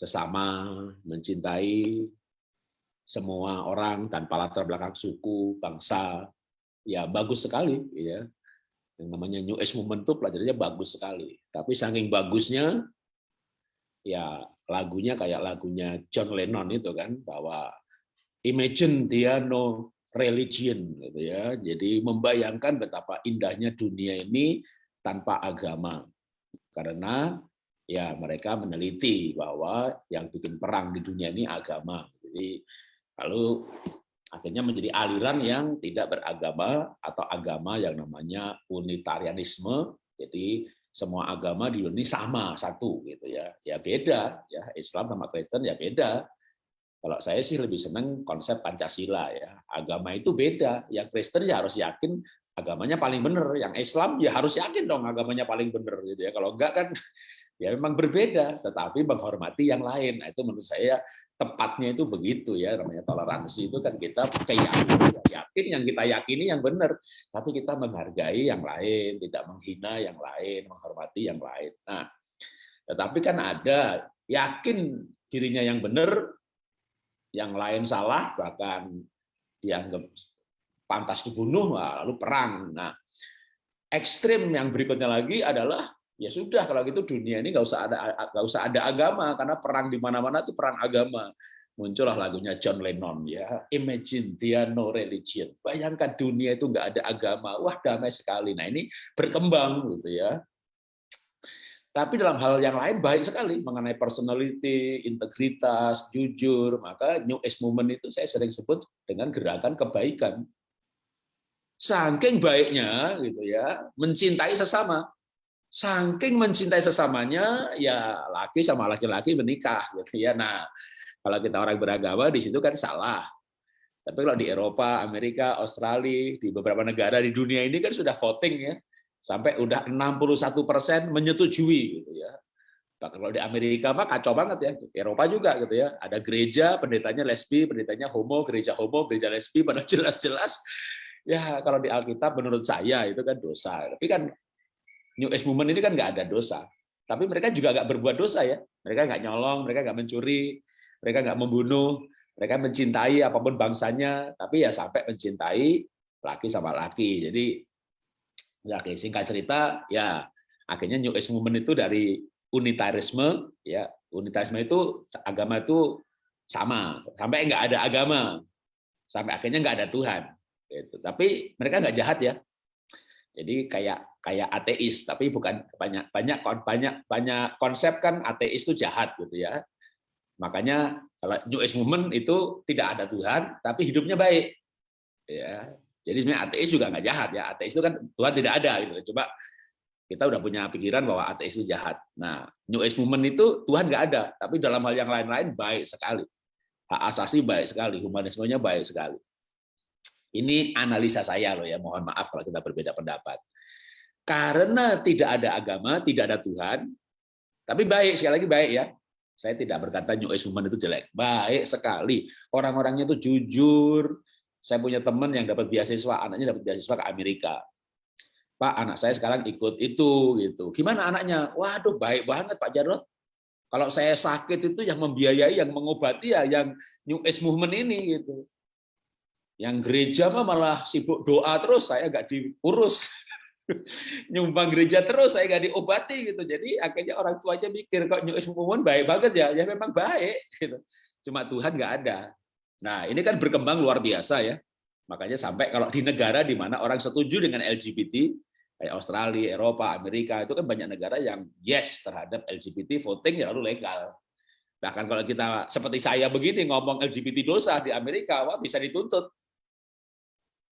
sesama, mencintai semua orang tanpa latar belakang suku, bangsa, ya bagus sekali ya. Yang namanya New Age Movement itu pelajarannya bagus sekali. Tapi saking bagusnya ya lagunya kayak lagunya John Lennon itu kan bahwa imagine dia no religion gitu ya. Jadi membayangkan betapa indahnya dunia ini tanpa agama. Karena ya mereka meneliti bahwa yang bikin perang di dunia ini agama. Jadi Lalu akhirnya menjadi aliran yang tidak beragama atau agama yang namanya unitarianisme. Jadi semua agama di dunia ini sama satu gitu ya. Ya beda ya Islam sama Kristen ya beda. Kalau saya sih lebih senang konsep Pancasila ya. Agama itu beda. Yang Kristen ya harus yakin agamanya paling benar. Yang Islam ya harus yakin dong agamanya paling benar gitu ya. Kalau enggak kan ya memang berbeda, tetapi menghormati yang lain. Nah, itu menurut saya tepatnya itu begitu ya namanya toleransi itu kan kita keyakinan yakin yang kita yakini yang benar tapi kita menghargai yang lain tidak menghina yang lain menghormati yang lain nah tetapi kan ada yakin dirinya yang benar yang lain salah bahkan dianggap pantas dibunuh lalu perang nah ekstrim yang berikutnya lagi adalah ya sudah kalau gitu dunia ini nggak usah ada nggak usah ada agama karena perang di mana-mana itu perang agama. Muncullah lagunya John Lennon ya. Imagine there no religion. Bayangkan dunia itu nggak ada agama. Wah damai sekali. Nah ini berkembang gitu ya. Tapi dalam hal yang lain baik sekali mengenai personality, integritas, jujur. Maka New Age Movement itu saya sering sebut dengan gerakan kebaikan. Saking baiknya gitu ya, mencintai sesama saking mencintai sesamanya ya laki sama laki-laki menikah gitu ya nah kalau kita orang beragama di situ kan salah tapi kalau di Eropa Amerika Australia di beberapa negara di dunia ini kan sudah voting ya sampai udah 61 persen menyetujui gitu ya Bahkan kalau di Amerika mah kacau banget ya. Eropa juga gitu ya. Ada gereja, pendetanya lesbi, pendetanya homo, gereja homo, gereja lesbi, pada jelas-jelas. Ya kalau di Alkitab menurut saya itu kan dosa. Tapi kan New Age Movement ini kan nggak ada dosa. Tapi mereka juga nggak berbuat dosa ya. Mereka nggak nyolong, mereka nggak mencuri, mereka nggak membunuh, mereka mencintai apa pun bangsanya, tapi ya sampai mencintai laki sama laki. Jadi ya singkat cerita ya akhirnya New Age Movement itu dari unitarisme ya unitarisme itu agama itu sama sampai nggak ada agama sampai akhirnya nggak ada Tuhan gitu. tapi mereka nggak jahat ya jadi kayak kayak ateis, tapi bukan banyak banyak banyak banyak konsep kan ateis itu jahat gitu ya. Makanya kalau New Age Movement itu tidak ada Tuhan, tapi hidupnya baik. Ya. Jadi sebenarnya ateis juga nggak jahat ya. Ateis itu kan Tuhan tidak ada gitu. Coba kita udah punya pikiran bahwa ateis itu jahat. Nah, New Age Movement itu Tuhan nggak ada, tapi dalam hal yang lain-lain baik sekali. Hak asasi baik sekali, humanismenya baik sekali. Ini analisa saya loh ya, mohon maaf kalau kita berbeda pendapat. Karena tidak ada agama, tidak ada Tuhan, tapi baik, sekali lagi baik ya. Saya tidak berkata New Age Movement itu jelek. Baik sekali. Orang-orangnya itu jujur. Saya punya teman yang dapat beasiswa, anaknya dapat beasiswa ke Amerika. Pak, anak saya sekarang ikut itu gitu. Gimana anaknya? Waduh, baik banget Pak Jarod. Kalau saya sakit itu yang membiayai, yang mengobati ya yang New Age Movement ini gitu. Yang gereja mah malah sibuk doa terus, saya nggak diurus. Nyumbang gereja terus, saya nggak diobati gitu. Jadi akhirnya orang tuanya mikir kok New Age baik banget ya, ya memang baik. Gitu. Cuma Tuhan nggak ada. Nah ini kan berkembang luar biasa ya. Makanya sampai kalau di negara di mana orang setuju dengan LGBT, kayak Australia, Eropa, Amerika, itu kan banyak negara yang yes terhadap LGBT voting ya lalu legal. Bahkan kalau kita seperti saya begini ngomong LGBT dosa di Amerika, wah bisa dituntut.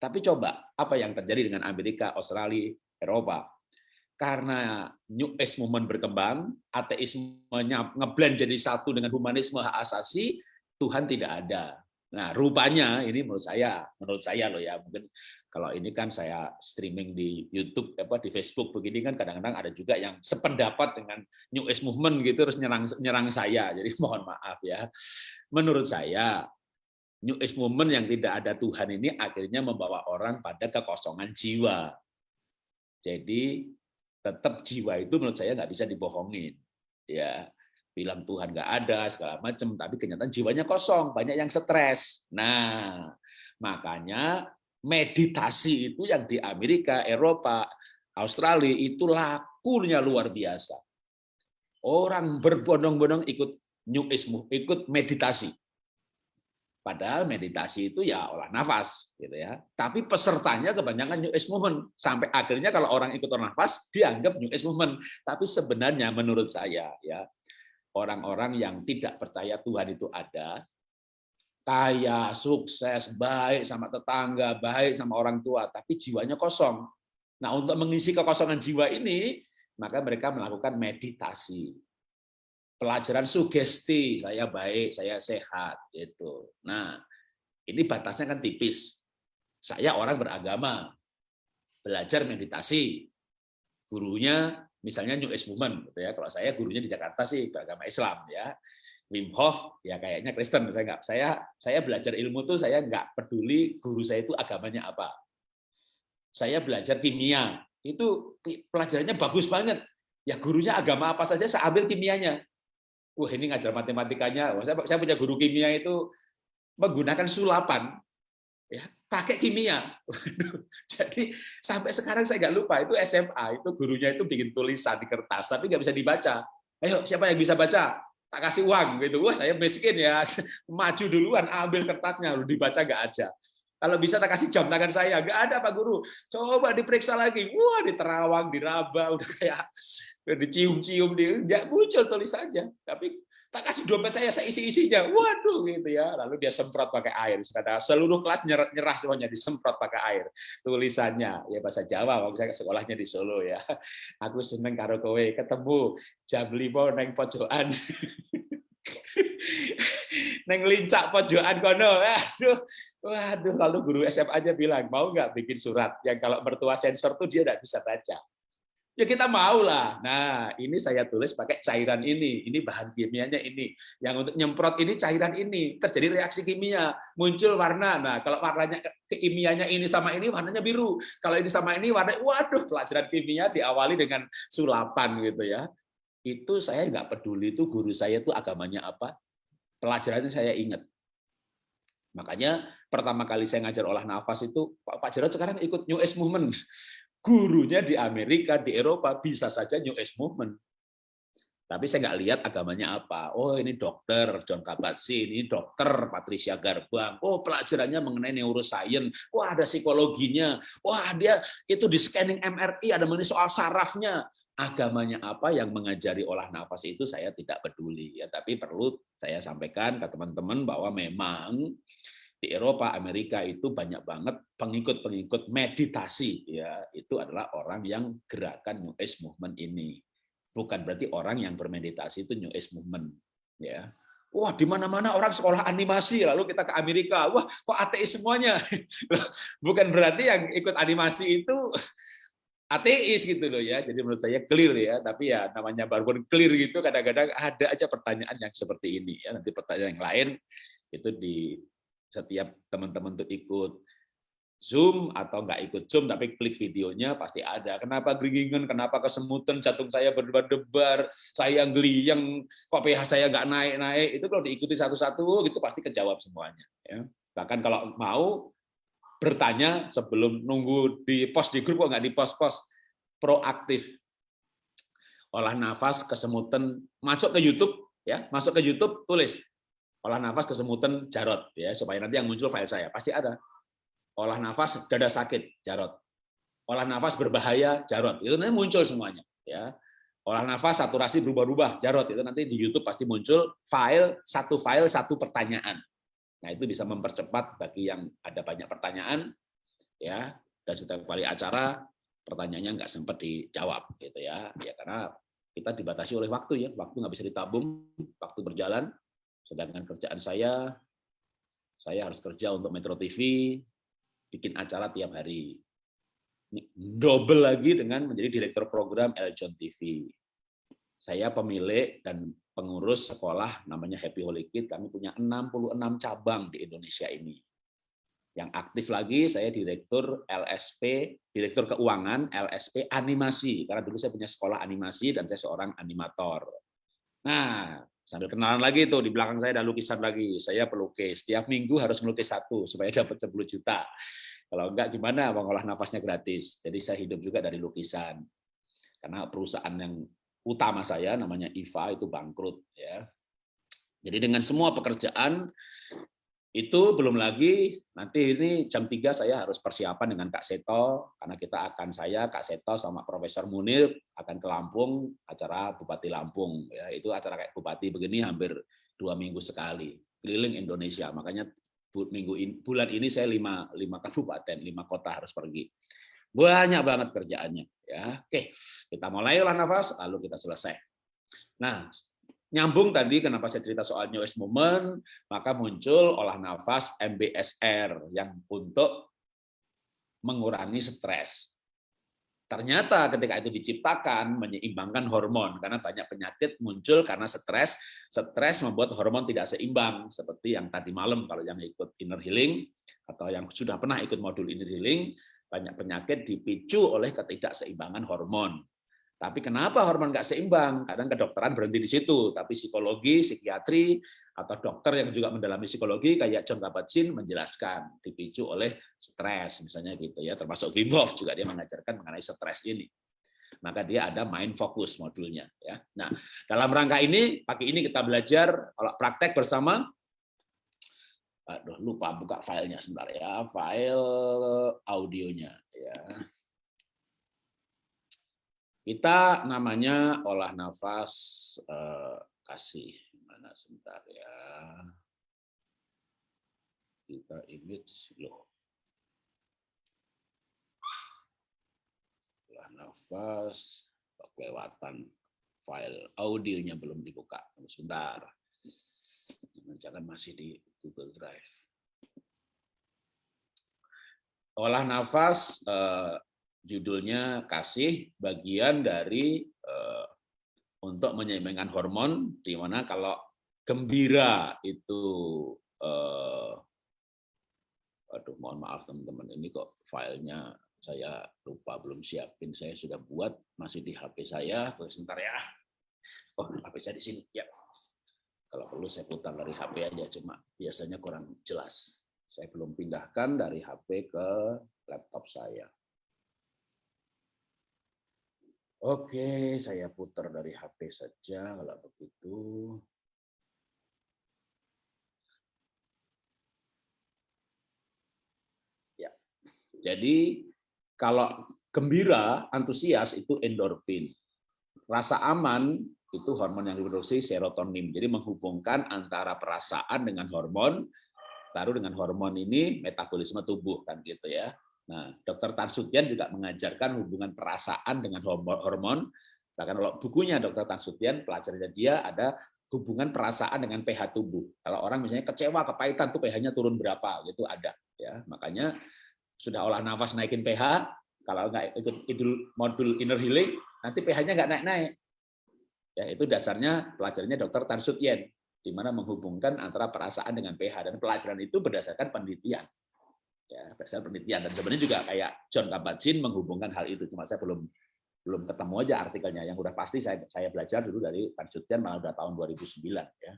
Tapi coba apa yang terjadi dengan Amerika, Australia, Eropa? Karena New Age Movement berkembang, ateismenya ngeblend jadi satu dengan humanisme hak asasi, Tuhan tidak ada. Nah, rupanya ini menurut saya, menurut saya loh ya, mungkin kalau ini kan saya streaming di YouTube apa di Facebook begini kan kadang-kadang ada juga yang sependapat dengan New Age Movement gitu terus nyerang nyerang saya. Jadi mohon maaf ya. Menurut saya New Age Movement yang tidak ada Tuhan ini akhirnya membawa orang pada kekosongan jiwa. Jadi tetap jiwa itu menurut saya nggak bisa dibohongin. Ya, bilang Tuhan nggak ada segala macam, tapi kenyataan jiwanya kosong, banyak yang stres. Nah, makanya meditasi itu yang di Amerika, Eropa, Australia itu lakunya luar biasa. Orang berbondong-bondong ikut New ikut meditasi. Padahal meditasi itu ya olah nafas, gitu ya. Tapi pesertanya kebanyakan New Age Movement. Sampai akhirnya kalau orang ikut olah nafas dianggap New Age Movement. Tapi sebenarnya menurut saya ya orang-orang yang tidak percaya Tuhan itu ada, kaya, sukses, baik sama tetangga, baik sama orang tua, tapi jiwanya kosong. Nah, untuk mengisi kekosongan jiwa ini, maka mereka melakukan meditasi pelajaran sugesti, saya baik, saya sehat gitu. Nah, ini batasnya kan tipis. Saya orang beragama, belajar meditasi. Gurunya misalnya New Age Movement gitu ya. Kalau saya gurunya di Jakarta sih beragama Islam ya. Wim Hof ya kayaknya Kristen saya nggak saya saya belajar ilmu tuh saya nggak peduli guru saya itu agamanya apa saya belajar kimia itu pelajarannya bagus banget ya gurunya agama apa saja saya ambil kimianya wah ini ngajar matematikanya, saya, saya punya guru kimia itu menggunakan sulapan, ya pakai kimia. Jadi sampai sekarang saya nggak lupa itu SMA itu gurunya itu bikin tulisan di kertas tapi nggak bisa dibaca. Ayo siapa yang bisa baca? Tak kasih uang gitu. Wah saya miskin ya, maju duluan ambil kertasnya, lu dibaca nggak ada. Kalau bisa tak kasih jam tangan saya, nggak ada Pak Guru. Coba diperiksa lagi, wah diterawang, diraba, udah kayak dicium-cium, dia muncul tulisannya. Tapi tak kasih dompet saya, saya isi-isinya. Waduh gitu ya. Lalu dia semprot pakai air. Kata seluruh kelas nyerah, nyerah semuanya disemprot pakai air. Tulisannya ya bahasa Jawa, waktu saya sekolahnya di Solo ya. Aku seneng karo kowe ketemu jam lima neng pojokan. neng lincak pojokan kono. Aduh, Waduh, lalu guru SMA aja bilang, mau nggak bikin surat yang kalau mertua sensor tuh dia nggak bisa baca. Ya kita mau lah. Nah, ini saya tulis pakai cairan ini. Ini bahan kimianya ini. Yang untuk nyemprot ini cairan ini. Terjadi reaksi kimia, muncul warna. Nah, kalau warnanya kimianya ini sama ini warnanya biru. Kalau ini sama ini warna waduh, pelajaran kimia diawali dengan sulapan gitu ya. Itu saya nggak peduli itu guru saya itu agamanya apa. Pelajarannya saya ingat. Makanya pertama kali saya ngajar olah nafas itu Pak Jarod sekarang ikut New Age Movement. Gurunya di Amerika, di Eropa bisa saja New Age Movement. Tapi saya nggak lihat agamanya apa. Oh ini dokter John Kabat-Zinn, ini dokter Patricia Garbang. Oh pelajarannya mengenai neuroscience. Wah ada psikologinya. Wah dia itu di scanning MRI ada mengenai soal sarafnya. Agamanya apa yang mengajari olah nafas itu saya tidak peduli ya. Tapi perlu saya sampaikan ke teman-teman bahwa memang di Eropa, Amerika itu banyak banget pengikut-pengikut meditasi. Ya itu adalah orang yang gerakan New Age Movement ini. Bukan berarti orang yang bermeditasi itu New Age Movement ya. Wah di mana-mana orang sekolah animasi lalu kita ke Amerika. Wah kok ateis semuanya? Bukan berarti yang ikut animasi itu ateis gitu loh ya. Jadi menurut saya clear ya. Tapi ya namanya baru clear gitu kadang-kadang ada aja pertanyaan yang seperti ini ya. Nanti pertanyaan yang lain itu di setiap teman-teman tuh ikut Zoom atau nggak ikut Zoom tapi klik videonya pasti ada. Kenapa geringan, kenapa kesemutan, jantung saya berdebar-debar, saya yang kok pH saya nggak naik-naik, itu kalau diikuti satu-satu gitu pasti kejawab semuanya. Ya. Bahkan kalau mau bertanya sebelum nunggu di post di grup kok nggak di post-post, proaktif. Olah nafas, kesemutan, masuk ke YouTube, ya masuk ke YouTube, tulis olah nafas kesemutan Jarot ya supaya nanti yang muncul file saya. Pasti ada. Olah nafas dada sakit Jarot. Olah nafas berbahaya Jarot. Itu nanti muncul semuanya ya. Olah nafas saturasi berubah-ubah Jarot. Itu nanti di YouTube pasti muncul file satu file satu pertanyaan. Nah itu bisa mempercepat bagi yang ada banyak pertanyaan ya. Dan setiap kali acara pertanyaannya nggak sempat dijawab gitu ya. Ya karena kita dibatasi oleh waktu ya. Waktu nggak bisa ditabung waktu berjalan Sedangkan kerjaan saya, saya harus kerja untuk Metro TV, bikin acara tiap hari. Ini double lagi dengan menjadi direktur program Eljon TV. Saya pemilik dan pengurus sekolah namanya Happy Holy Kid. Kami punya 66 cabang di Indonesia ini. Yang aktif lagi saya direktur LSP, direktur keuangan LSP animasi. Karena dulu saya punya sekolah animasi dan saya seorang animator. Nah, sambil kenalan lagi tuh di belakang saya ada lukisan lagi. Saya pelukis. Setiap minggu harus melukis satu supaya dapat 10 juta. Kalau enggak gimana mengolah nafasnya gratis. Jadi saya hidup juga dari lukisan. Karena perusahaan yang utama saya namanya IVA itu bangkrut ya. Jadi dengan semua pekerjaan itu belum lagi nanti ini jam 3 saya harus persiapan dengan Kak Seto karena kita akan saya Kak Seto sama Profesor Munir akan ke Lampung acara Bupati Lampung. Ya itu acara kayak Bupati begini hampir dua minggu sekali keliling Indonesia. Makanya minggu in, bulan ini saya lima lima kabupaten lima kota harus pergi. Banyak banget kerjaannya ya. Oke kita mulai olah nafas lalu kita selesai. Nah Nyambung tadi kenapa saya cerita soal New Age Movement, maka muncul olah nafas MBSR yang untuk mengurangi stres. Ternyata ketika itu diciptakan menyeimbangkan hormon karena banyak penyakit muncul karena stres. Stres membuat hormon tidak seimbang seperti yang tadi malam kalau yang ikut inner healing atau yang sudah pernah ikut modul inner healing banyak penyakit dipicu oleh ketidakseimbangan hormon. Tapi kenapa hormon nggak seimbang? Kadang kedokteran berhenti di situ, tapi psikologi, psikiatri, atau dokter yang juga mendalami psikologi kayak John Kabat-Zinn menjelaskan dipicu oleh stres misalnya gitu ya, termasuk Wim juga dia mengajarkan mengenai stres ini. Maka dia ada mind focus modulnya ya. Nah, dalam rangka ini pagi ini kita belajar kalau praktek bersama Aduh, lupa buka filenya sebentar ya, file audionya ya. Kita namanya olah nafas eh, kasih mana sebentar ya. Kita image loh. Olah nafas kelewatan file audionya belum dibuka. Sebentar. Jangan masih di Google Drive. Olah nafas eh, judulnya kasih bagian dari uh, untuk menyeimbangkan hormon di mana kalau gembira itu uh, aduh mohon maaf teman-teman ini kok filenya saya lupa belum siapin saya sudah buat masih di HP saya. Sebentar ya. Oh HP saya di sini. Ya. Kalau perlu saya putar dari HP aja cuma biasanya kurang jelas. Saya belum pindahkan dari HP ke laptop saya Oke, saya putar dari HP saja kalau begitu. Ya. Jadi kalau gembira, antusias itu endorfin. Rasa aman itu hormon yang diproduksi serotonin. Jadi menghubungkan antara perasaan dengan hormon, baru dengan hormon ini metabolisme tubuh kan gitu ya. Nah, Dokter Tan Sutian juga mengajarkan hubungan perasaan dengan hormon. Bahkan kalau bukunya Dokter Tan Sutian, pelajarannya dia ada hubungan perasaan dengan pH tubuh. Kalau orang misalnya kecewa, kepahitan tuh pH-nya turun berapa, gitu ada. Ya, makanya sudah olah nafas naikin pH, kalau nggak ikut modul inner healing, nanti pH-nya nggak naik-naik. Ya, itu dasarnya pelajarannya Dokter Tan Sutien, di mana menghubungkan antara perasaan dengan pH dan pelajaran itu berdasarkan penelitian ya berdasarkan penelitian. Dan sebenarnya juga kayak John Kabat-Zinn menghubungkan hal itu. Cuma saya belum belum ketemu aja artikelnya. Yang udah pasti saya saya belajar dulu dari Tanjutian malah udah tahun 2009 ya.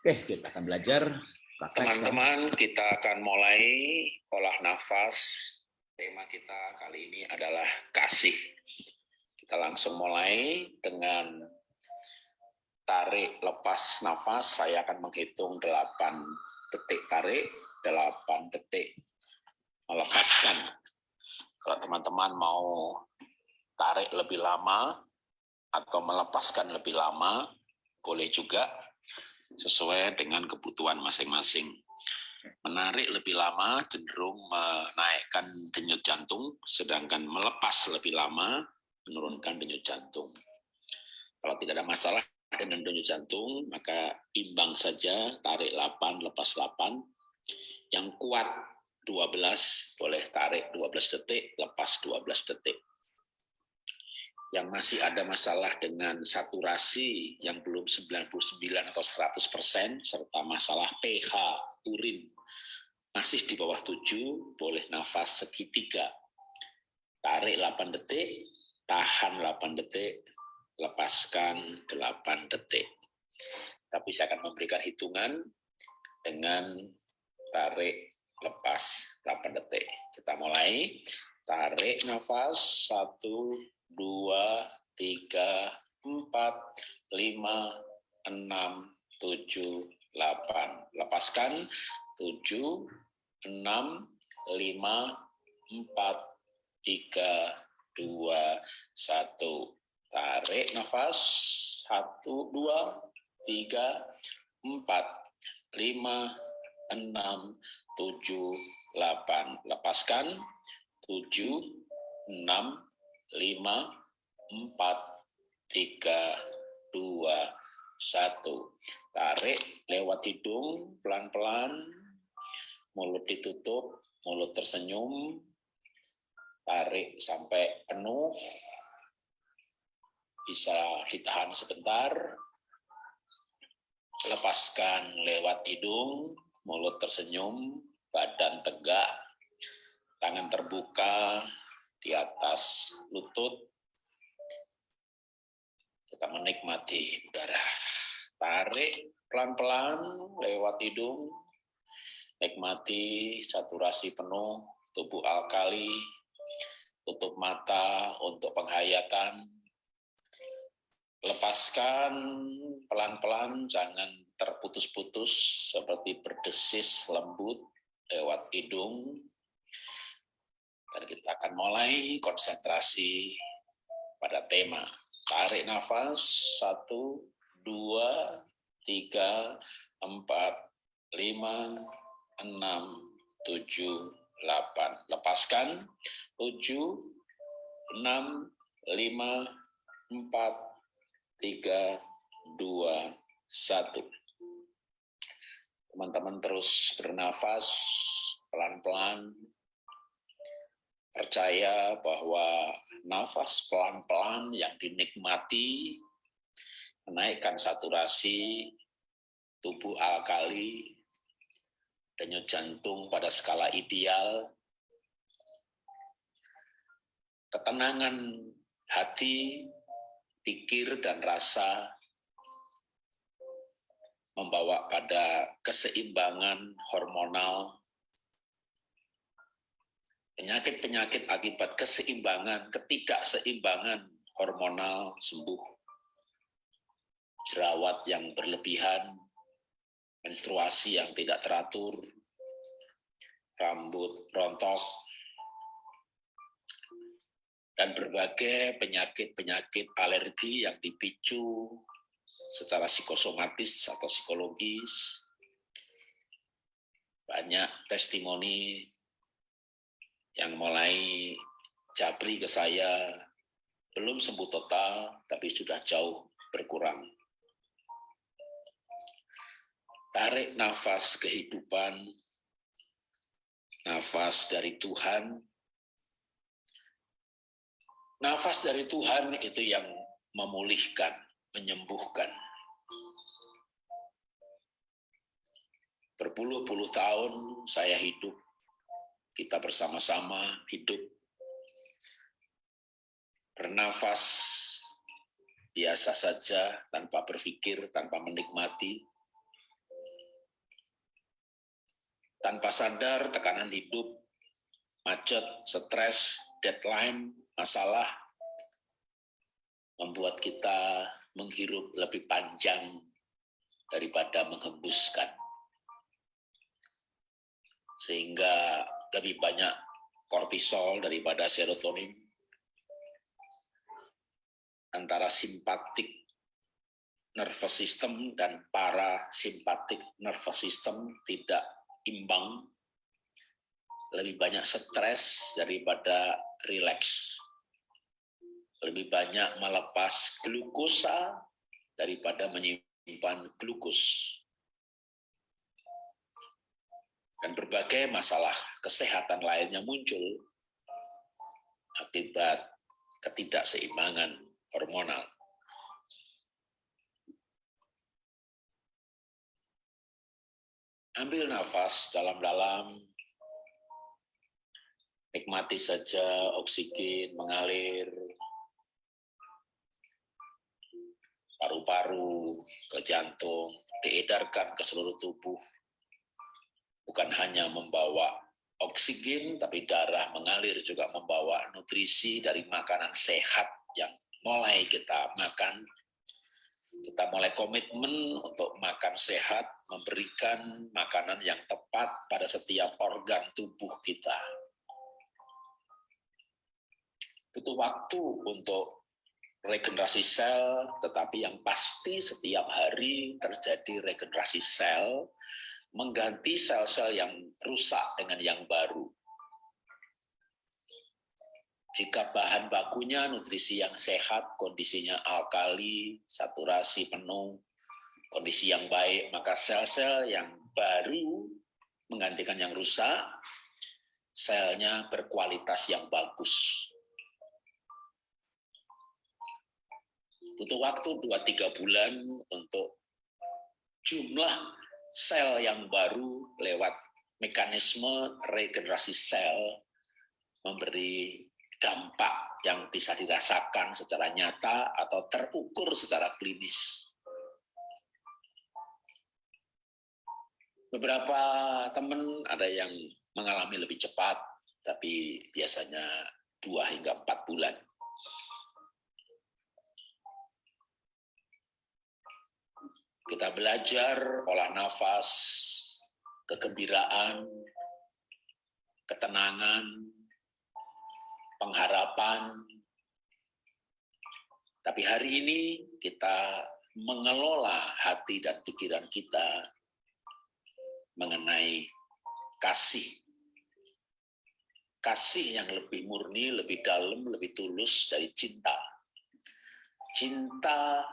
Oke kita akan belajar. Teman-teman kita akan mulai olah nafas. Tema kita kali ini adalah kasih. Kita langsung mulai dengan tarik lepas nafas. Saya akan menghitung 8 detik tarik 8 detik melepaskan. Kalau teman-teman mau tarik lebih lama atau melepaskan lebih lama, boleh juga sesuai dengan kebutuhan masing-masing. Menarik lebih lama cenderung menaikkan denyut jantung, sedangkan melepas lebih lama menurunkan denyut jantung. Kalau tidak ada masalah dengan denyut jantung, maka imbang saja, tarik 8, lepas 8. Yang kuat 12, boleh tarik 12 detik, lepas 12 detik. Yang masih ada masalah dengan saturasi yang belum 99 atau 100 persen, serta masalah pH urin masih di bawah 7, boleh nafas segitiga. Tarik 8 detik, tahan 8 detik, lepaskan 8 detik. Tapi saya akan memberikan hitungan dengan tarik lepas 8 detik. Kita mulai. Tarik nafas 1 2 3 4 5 6 7 8. Lepaskan 7 6 5 4 3 2 1 Tarik nafas. Satu, dua, tiga, empat, lima, enam, tujuh, delapan. Lepaskan. Tujuh, enam, lima, empat, tiga, dua, satu. Tarik lewat hidung, pelan-pelan. Mulut ditutup, mulut tersenyum. Tarik sampai penuh bisa ditahan sebentar, lepaskan lewat hidung, mulut tersenyum, badan tegak, tangan terbuka di atas lutut. Kita menikmati udara. Tarik pelan-pelan lewat hidung, nikmati saturasi penuh tubuh alkali, tutup mata untuk penghayatan, lepaskan pelan-pelan, jangan terputus-putus seperti berdesis lembut lewat hidung. Dan kita akan mulai konsentrasi pada tema. Tarik nafas, satu, dua, tiga, empat, lima, enam, tujuh, delapan. Lepaskan, tujuh, enam, lima, empat, tiga, dua, satu. Teman-teman terus bernafas pelan-pelan. Percaya bahwa nafas pelan-pelan yang dinikmati menaikkan saturasi tubuh alkali, denyut jantung pada skala ideal, ketenangan hati pikir dan rasa membawa pada keseimbangan hormonal, penyakit-penyakit akibat keseimbangan, ketidakseimbangan hormonal sembuh, jerawat yang berlebihan, menstruasi yang tidak teratur, rambut rontok, dan berbagai penyakit-penyakit alergi yang dipicu secara psikosomatis atau psikologis. Banyak testimoni yang mulai japri ke saya, belum sembuh total, tapi sudah jauh berkurang. Tarik nafas kehidupan, nafas dari Tuhan, Nafas dari Tuhan itu yang memulihkan, menyembuhkan. Berpuluh-puluh tahun saya hidup, kita bersama-sama hidup, bernafas biasa saja, tanpa berpikir, tanpa menikmati, tanpa sadar tekanan hidup, macet, stres, deadline, masalah membuat kita menghirup lebih panjang daripada menghembuskan. Sehingga lebih banyak kortisol daripada serotonin. Antara simpatik nervous system dan parasimpatik nervous system tidak imbang. Lebih banyak stres daripada rileks lebih banyak melepas glukosa daripada menyimpan glukus. Dan berbagai masalah kesehatan lainnya muncul akibat ketidakseimbangan hormonal. Ambil nafas dalam-dalam, nikmati saja oksigen mengalir paru-paru, ke jantung, diedarkan ke seluruh tubuh. Bukan hanya membawa oksigen, tapi darah mengalir juga membawa nutrisi dari makanan sehat yang mulai kita makan. Kita mulai komitmen untuk makan sehat, memberikan makanan yang tepat pada setiap organ tubuh kita. Butuh waktu untuk regenerasi sel, tetapi yang pasti setiap hari terjadi regenerasi sel, mengganti sel-sel yang rusak dengan yang baru. Jika bahan bakunya nutrisi yang sehat, kondisinya alkali, saturasi penuh, kondisi yang baik, maka sel-sel yang baru menggantikan yang rusak, selnya berkualitas yang bagus. Butuh waktu 2-3 bulan untuk jumlah sel yang baru lewat mekanisme regenerasi sel memberi dampak yang bisa dirasakan secara nyata atau terukur secara klinis. Beberapa teman ada yang mengalami lebih cepat, tapi biasanya dua hingga empat bulan. Kita belajar olah nafas, kegembiraan, ketenangan, pengharapan. Tapi hari ini kita mengelola hati dan pikiran kita mengenai kasih. Kasih yang lebih murni, lebih dalam, lebih tulus dari cinta. Cinta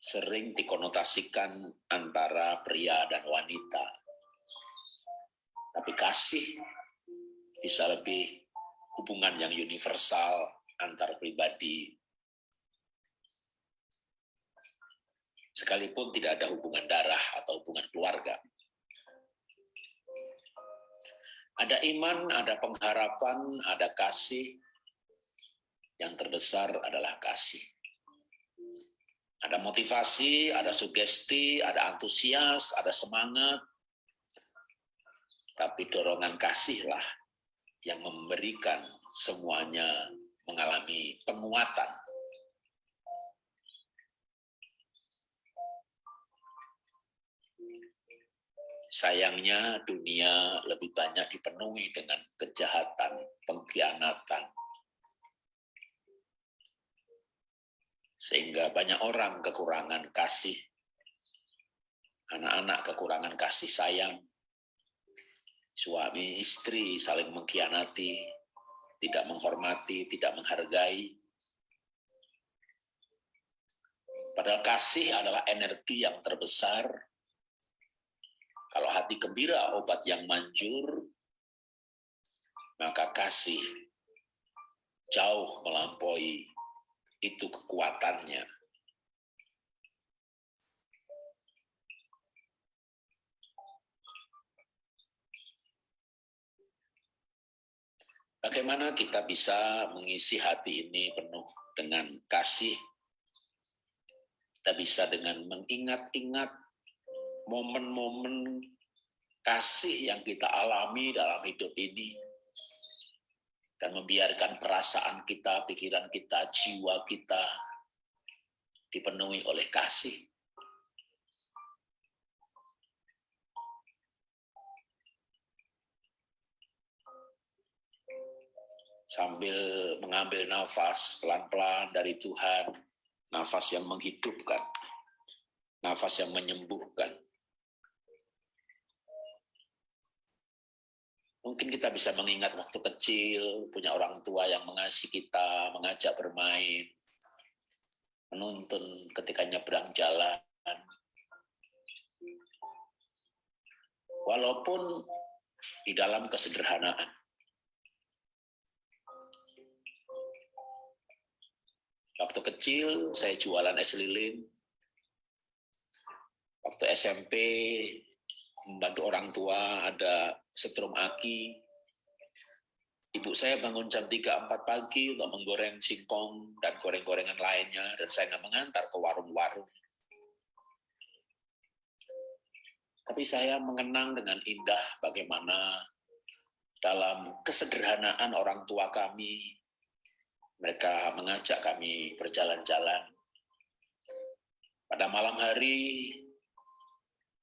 sering dikonotasikan antara pria dan wanita. Tapi kasih bisa lebih hubungan yang universal antar pribadi. Sekalipun tidak ada hubungan darah atau hubungan keluarga. Ada iman, ada pengharapan, ada kasih. Yang terbesar adalah kasih. Ada motivasi, ada sugesti, ada antusias, ada semangat. Tapi dorongan kasihlah yang memberikan semuanya mengalami penguatan. Sayangnya dunia lebih banyak dipenuhi dengan kejahatan, pengkhianatan. Sehingga banyak orang kekurangan kasih, anak-anak kekurangan kasih sayang, suami istri saling mengkhianati, tidak menghormati, tidak menghargai. Padahal kasih adalah energi yang terbesar. Kalau hati gembira obat yang manjur, maka kasih jauh melampaui itu kekuatannya. Bagaimana kita bisa mengisi hati ini penuh dengan kasih? Kita bisa dengan mengingat-ingat momen-momen kasih yang kita alami dalam hidup ini. Dan membiarkan perasaan kita, pikiran kita, jiwa kita dipenuhi oleh kasih. sambil mengambil nafas pelan-pelan dari Tuhan, nafas yang menghidupkan, nafas yang menyembuhkan. Mungkin kita bisa mengingat waktu kecil, punya orang tua yang mengasihi kita, mengajak bermain, menuntun ketika nyebrang jalan. Walaupun di dalam kesederhanaan. Waktu kecil saya jualan es lilin. Waktu SMP membantu orang tua ada setrum aki. Ibu saya bangun jam 3-4 pagi untuk menggoreng singkong dan goreng-gorengan lainnya, dan saya nggak mengantar ke warung-warung. Tapi saya mengenang dengan indah bagaimana dalam kesederhanaan orang tua kami, mereka mengajak kami berjalan-jalan. Pada malam hari,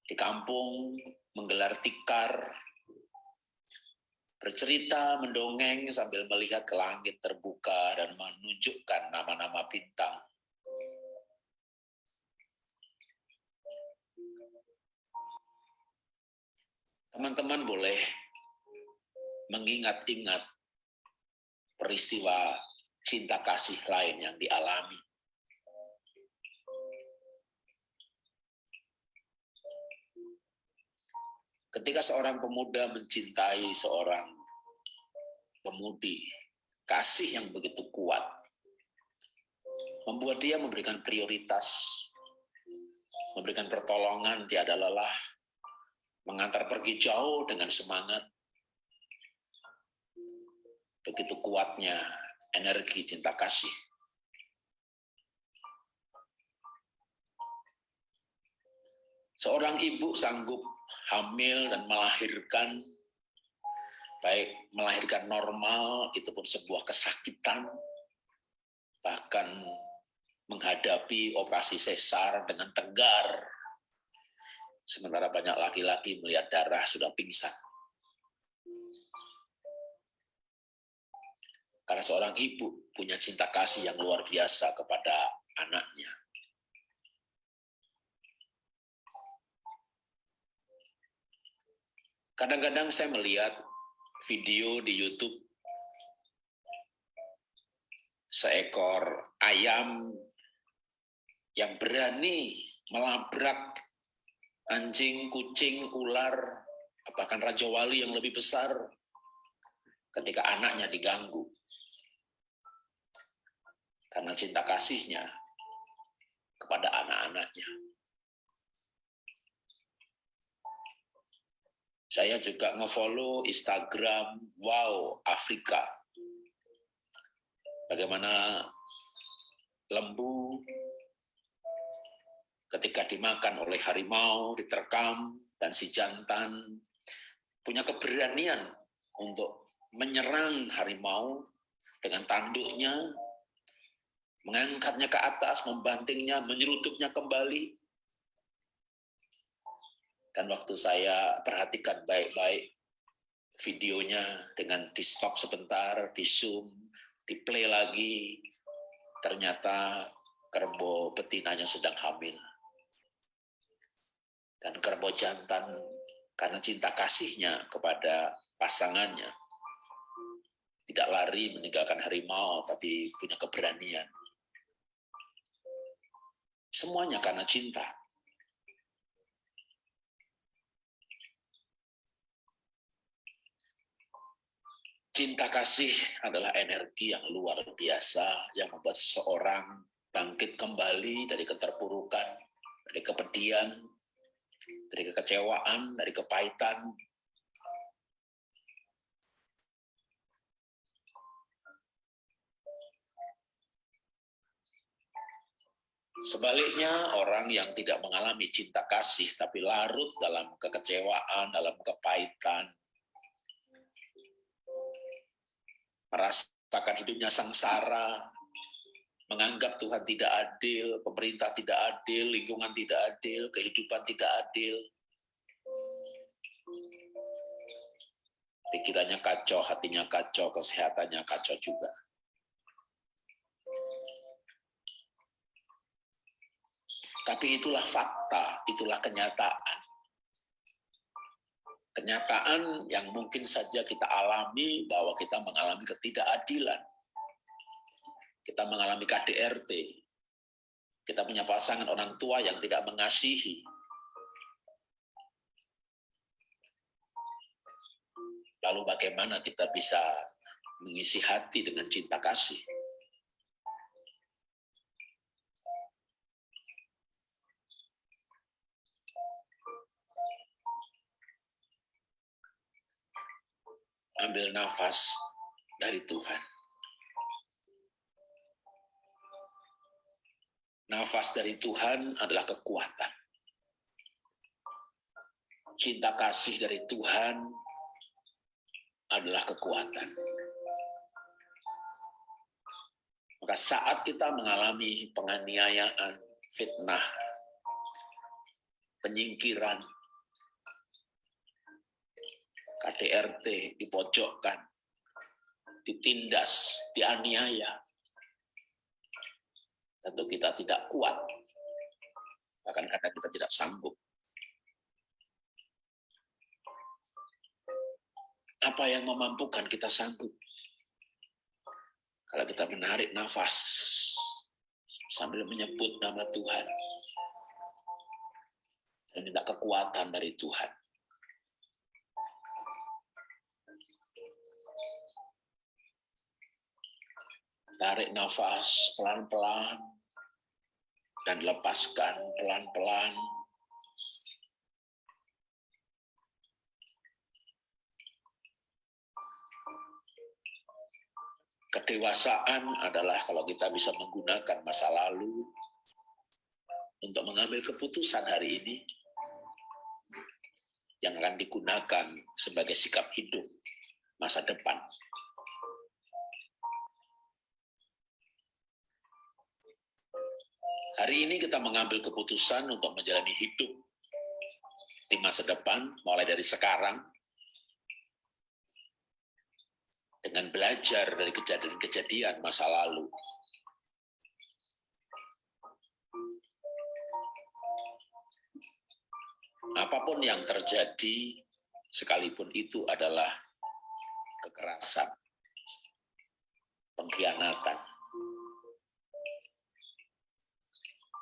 di kampung menggelar tikar bercerita, mendongeng sambil melihat ke langit terbuka dan menunjukkan nama-nama bintang. Teman-teman boleh mengingat-ingat peristiwa cinta kasih lain yang dialami. Ketika seorang pemuda mencintai seorang pemudi, kasih yang begitu kuat, membuat dia memberikan prioritas, memberikan pertolongan tiada lelah, mengantar pergi jauh dengan semangat. Begitu kuatnya energi cinta kasih. Seorang ibu sanggup hamil dan melahirkan, baik melahirkan normal, itu pun sebuah kesakitan, bahkan menghadapi operasi sesar dengan tegar, Sementara banyak laki-laki melihat darah sudah pingsan. Karena seorang ibu punya cinta kasih yang luar biasa kepada anaknya. Kadang-kadang saya melihat video di YouTube seekor ayam yang berani melabrak anjing, kucing, ular, bahkan Raja Wali yang lebih besar ketika anaknya diganggu. Karena cinta kasihnya kepada anak-anaknya. Saya juga ngefollow Instagram Wow Afrika. Bagaimana lembu ketika dimakan oleh harimau, diterkam, dan si jantan punya keberanian untuk menyerang harimau dengan tanduknya, mengangkatnya ke atas, membantingnya, menyerudupnya kembali. Dan waktu saya perhatikan baik-baik videonya dengan di stop sebentar, di zoom, di play lagi, ternyata kerbau betinanya sedang hamil. Dan kerbau jantan karena cinta kasihnya kepada pasangannya. Tidak lari meninggalkan harimau tapi punya keberanian. Semuanya karena cinta cinta kasih adalah energi yang luar biasa yang membuat seseorang bangkit kembali dari keterpurukan dari kepedihan dari kekecewaan, dari kepahitan. Sebaliknya, orang yang tidak mengalami cinta kasih, tapi larut dalam kekecewaan, dalam kepahitan, merasakan hidupnya sengsara, menganggap Tuhan tidak adil, pemerintah tidak adil, lingkungan tidak adil, kehidupan tidak adil. Pikirannya kacau, hatinya kacau, kesehatannya kacau juga. Tapi itulah fakta, itulah kenyataan. Kenyataan yang mungkin saja kita alami bahwa kita mengalami ketidakadilan. Kita mengalami KDRT, kita punya pasangan orang tua yang tidak mengasihi, lalu bagaimana kita bisa mengisi hati dengan cinta kasih? Ambil nafas dari Tuhan. Nafas dari Tuhan adalah kekuatan. cinta kasih dari Tuhan adalah kekuatan. Maka saat kita mengalami penganiayaan, fitnah, penyingkiran, KDRT dipojokkan, ditindas, dianiaya, tentu kita tidak kuat, bahkan karena kita tidak sanggup. Apa yang memampukan kita sanggup? Kalau kita menarik nafas sambil menyebut nama Tuhan dan minta kekuatan dari Tuhan. Tarik nafas pelan-pelan dan lepaskan pelan-pelan. Kedewasaan adalah kalau kita bisa menggunakan masa lalu untuk mengambil keputusan hari ini yang akan digunakan sebagai sikap hidup masa depan. Hari ini kita mengambil keputusan untuk menjalani hidup di masa depan, mulai dari sekarang, dengan belajar dari kejadian-kejadian masa lalu. Apa pun yang terjadi, sekalipun itu adalah kekerasan, pengkhianatan,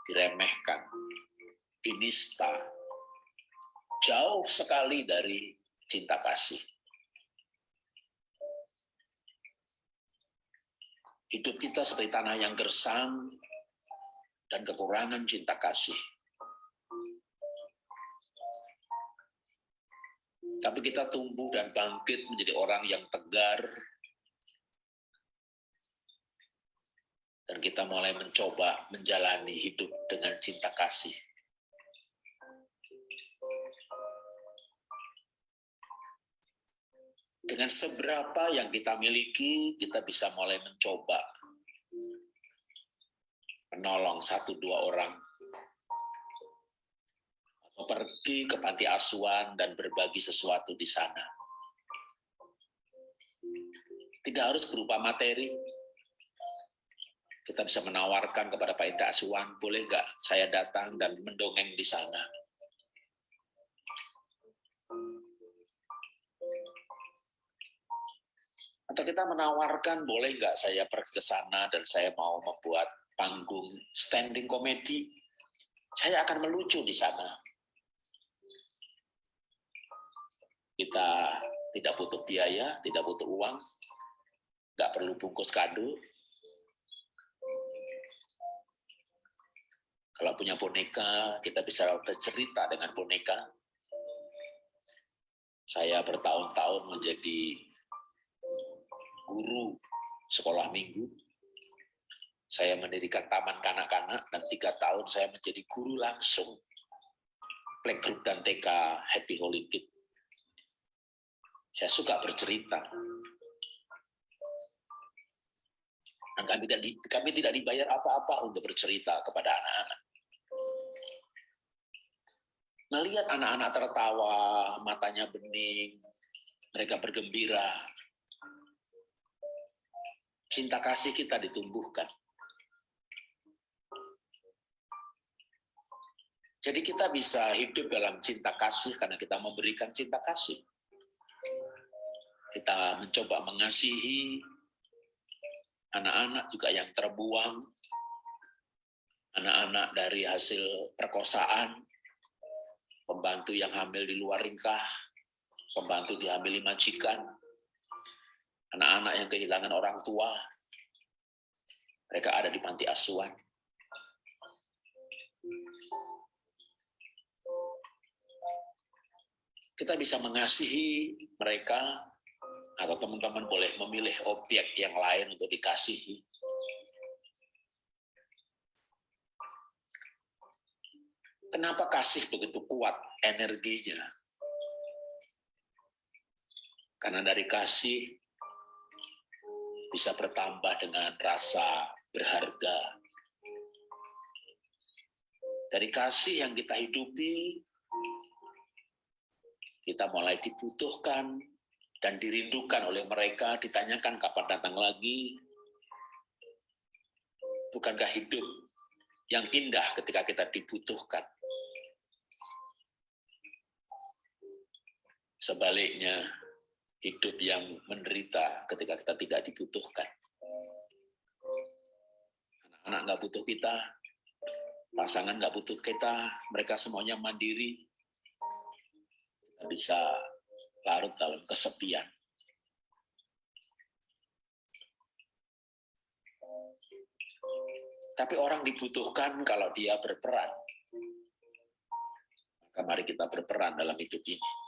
diremehkan, dinista, jauh sekali dari cinta kasih. Hidup kita seperti tanah yang gersang dan kekurangan cinta kasih. Tapi kita tumbuh dan bangkit menjadi orang yang tegar, dan kita mulai mencoba menjalani hidup dengan cinta kasih. Dengan seberapa yang kita miliki, kita bisa mulai mencoba menolong satu dua orang, atau pergi ke panti asuhan dan berbagi sesuatu di sana. Tidak harus berupa materi, kita bisa menawarkan kepada Pak Inta Asuhan, boleh nggak saya datang dan mendongeng di sana? Atau kita menawarkan, boleh nggak saya pergi ke sana dan saya mau membuat panggung standing komedi, saya akan melucu di sana. Kita tidak butuh biaya, tidak butuh uang, nggak perlu bungkus kado, Kalau punya boneka, kita bisa bercerita dengan boneka. Saya bertahun-tahun menjadi guru sekolah minggu. Saya mendirikan taman kanak-kanak dan tiga tahun saya menjadi guru langsung playgroup dan TK Happy Holy. Saya suka bercerita. Dan kami tidak dibayar apa-apa untuk bercerita kepada anak-anak. Melihat anak-anak tertawa, matanya bening, mereka bergembira. Cinta kasih kita ditumbuhkan. Jadi kita bisa hidup dalam cinta kasih karena kita memberikan cinta kasih. Kita mencoba mengasihi anak-anak juga yang terbuang, anak-anak dari hasil perkosaan, pembantu yang hamil di luar ringkah, pembantu dihamili majikan, anak-anak yang kehilangan orang tua, mereka ada di panti asuhan. Kita bisa mengasihi mereka, atau teman-teman boleh memilih objek yang lain untuk dikasihi. Kenapa kasih begitu kuat energinya? Karena dari kasih bisa bertambah dengan rasa berharga. Dari kasih yang kita hidupi, kita mulai dibutuhkan dan dirindukan oleh mereka, ditanyakan kapan datang lagi. Bukankah hidup yang indah ketika kita dibutuhkan? Sebaliknya, hidup yang menderita ketika kita tidak dibutuhkan. Anak-anak nggak butuh kita, pasangan nggak butuh kita, mereka semuanya mandiri. Bisa larut dalam kesepian. Tapi orang dibutuhkan kalau dia berperan. Maka mari kita berperan dalam hidup ini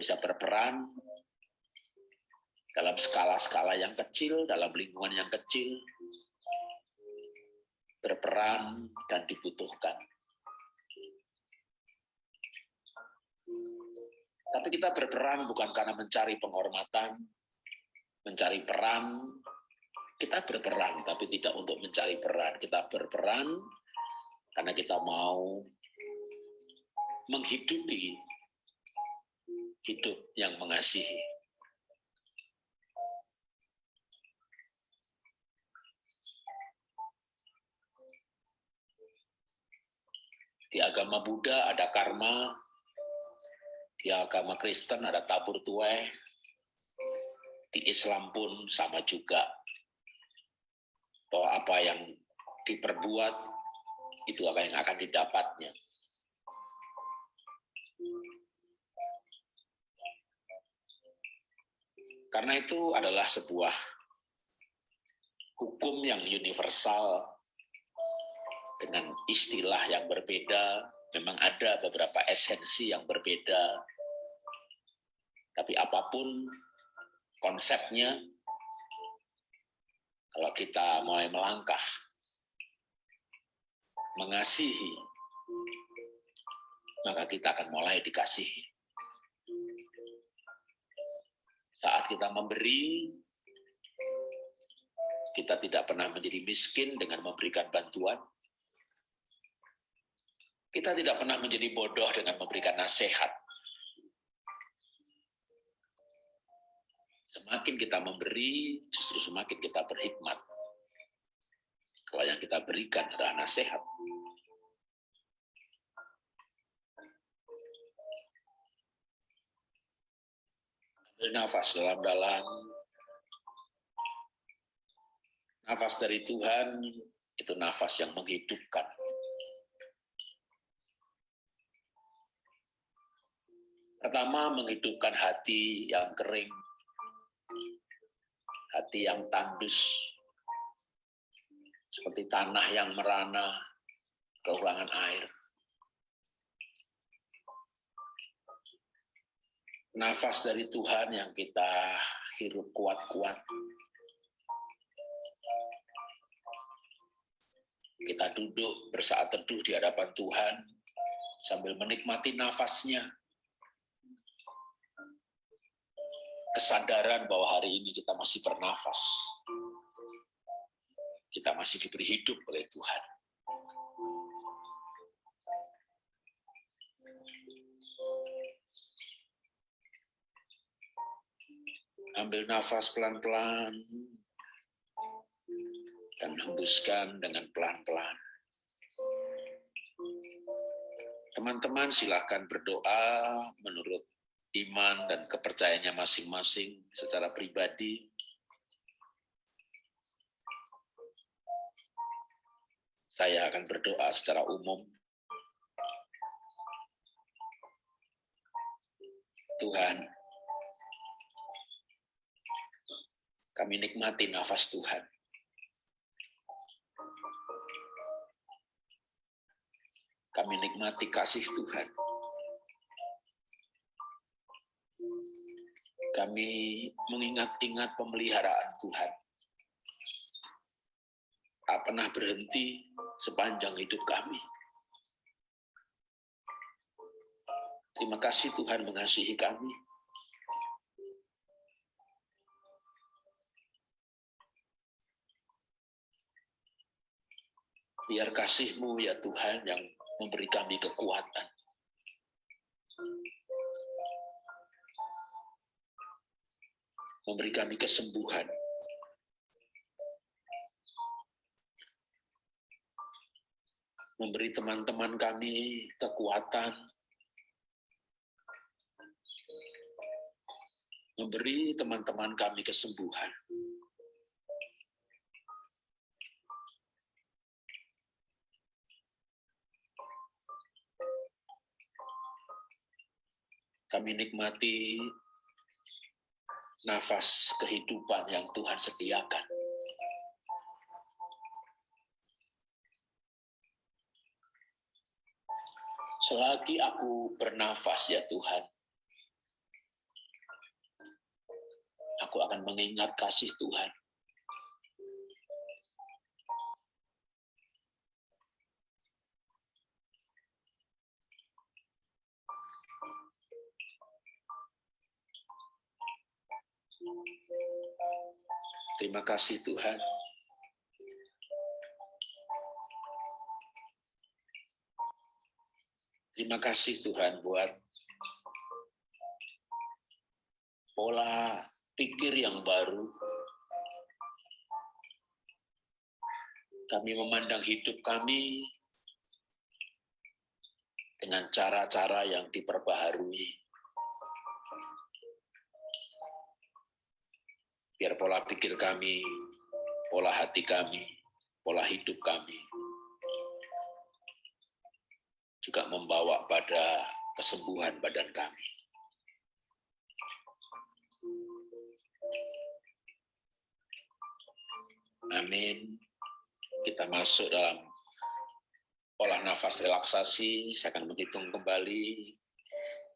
bisa berperan dalam skala-skala yang kecil, dalam lingkungan yang kecil, berperan dan dibutuhkan. Tapi kita berperan bukan karena mencari penghormatan, mencari peran. Kita berperan, tapi tidak untuk mencari peran. Kita berperan karena kita mau menghidupi hidup yang mengasihi. Di agama Buddha ada karma, di agama Kristen ada tabur tuai, di Islam pun sama juga. Bahwa apa yang diperbuat, itu apa yang akan didapatnya. Karena itu adalah sebuah hukum yang universal dengan istilah yang berbeda. Memang ada beberapa esensi yang berbeda. Tapi apa pun konsepnya, kalau kita mulai melangkah, mengasihi, maka kita akan mulai dikasihi. Saat kita memberi, kita tidak pernah menjadi miskin dengan memberikan bantuan. Kita tidak pernah menjadi bodoh dengan memberikan nasihat. Semakin kita memberi, justru semakin kita berhikmat. Kalau yang kita berikan adalah nasihat. Nafas dalam-dalam. Nafas dari Tuhan itu nafas yang menghidupkan. Pertama, menghidupkan hati yang kering, hati yang tandus, seperti tanah yang merana, kekurangan air. Nafas dari Tuhan yang kita hirup kuat-kuat. Kita duduk bersaat teduh di hadapan Tuhan sambil menikmati nafasnya. Kesadaran bahwa hari ini kita masih bernafas. Kita masih diberi hidup oleh Tuhan. Ambil nafas pelan-pelan dan hembuskan dengan pelan-pelan. Teman-teman silahkan berdoa menurut iman dan kepercayaannya masing-masing secara pribadi. Saya akan berdoa secara umum. Tuhan, Kami nikmati nafas Tuhan. Kami nikmati kasih Tuhan. Kami mengingat-ingat pemeliharaan Tuhan. Tak pernah berhenti sepanjang hidup kami. Terima kasih Tuhan mengasihi kami. Biar kasih-Mu ya Tuhan yang memberi kami kekuatan. Memberi kami kesembuhan. Memberi teman-teman kami kekuatan. Memberi teman-teman kami kesembuhan. Kami nikmati nafas kehidupan yang Tuhan sediakan. Selagi aku bernafas ya Tuhan, aku akan mengingat kasih Tuhan. Terima kasih Tuhan. Terima kasih Tuhan buat pola pikir yang baru. Kami memandang hidup kami dengan cara-cara yang diperbaharui. Biar pola pikir kami, pola hati kami, pola hidup kami juga membawa pada kesembuhan badan kami. Amin. Kita masuk dalam olah nafas relaksasi. Saya akan menghitung kembali.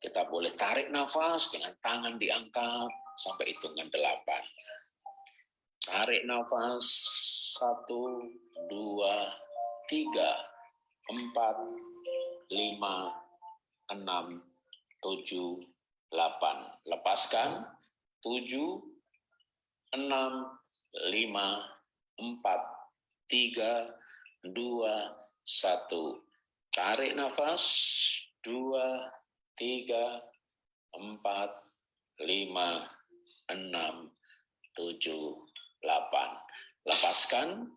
Kita boleh tarik nafas dengan tangan diangkat sampai hitungan delapan. Tarik nafas. Satu, dua, tiga, empat, lima, enam, tujuh, delapan. Lepaskan. Tujuh, enam, lima, empat, tiga, dua, satu. Tarik nafas. Dua, tiga, empat, lima, enam, tujuh, 8. Lepaskan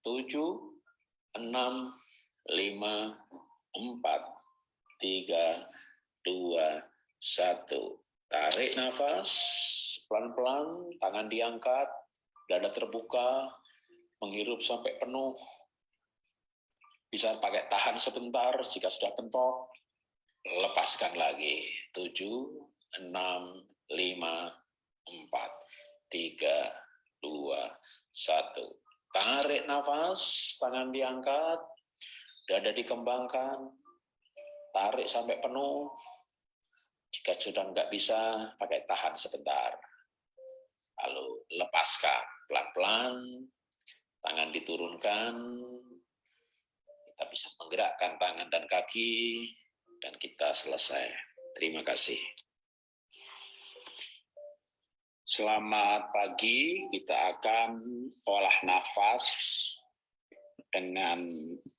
7, 6, 5, 4, 3, 2, 1. Tarik nafas, pelan-pelan, tangan diangkat, dada terbuka, menghirup sampai penuh. Bisa pakai tahan sebentar jika sudah pentok. Lepaskan lagi. 7, 6, 5, 4, 3, dua, satu. Tarik nafas, tangan diangkat, dada dikembangkan, tarik sampai penuh. Jika sudah nggak bisa, pakai tahan sebentar. Lalu lepaskan pelan-pelan, tangan diturunkan, kita bisa menggerakkan tangan dan kaki, dan kita selesai. Terima kasih. Selamat pagi, kita akan olah nafas dengan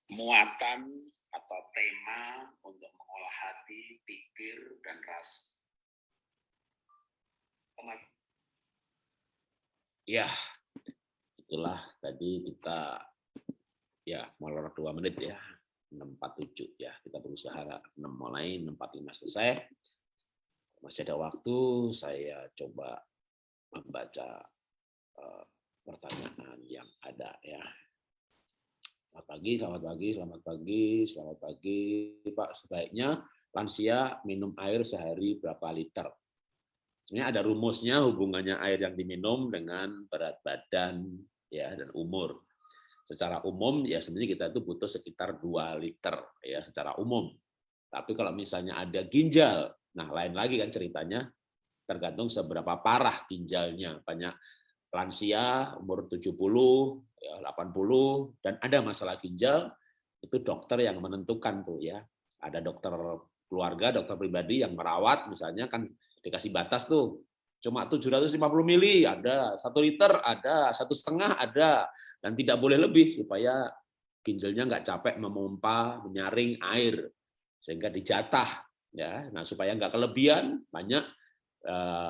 muatan atau tema untuk mengolah hati, pikir, dan rasa. Ya, itulah tadi kita ya molor dua menit ya, 647 ya. Kita berusaha 6 mulai, 645 selesai. Masih ada waktu, saya coba membaca uh, pertanyaan yang ada ya. Selamat pagi, selamat pagi, selamat pagi, selamat pagi, Pak. Sebaiknya lansia minum air sehari berapa liter? Sebenarnya ada rumusnya hubungannya air yang diminum dengan berat badan ya dan umur. Secara umum ya sebenarnya kita itu butuh sekitar 2 liter ya secara umum. Tapi kalau misalnya ada ginjal, nah lain lagi kan ceritanya tergantung seberapa parah ginjalnya. Banyak lansia umur 70, ya, 80 dan ada masalah ginjal itu dokter yang menentukan tuh ya. Ada dokter keluarga, dokter pribadi yang merawat, misalnya kan dikasih batas tuh, cuma 750 mili ada, satu liter ada, satu setengah ada, dan tidak boleh lebih supaya ginjalnya nggak capek memompa, menyaring air sehingga dijatah ya. Nah supaya nggak kelebihan banyak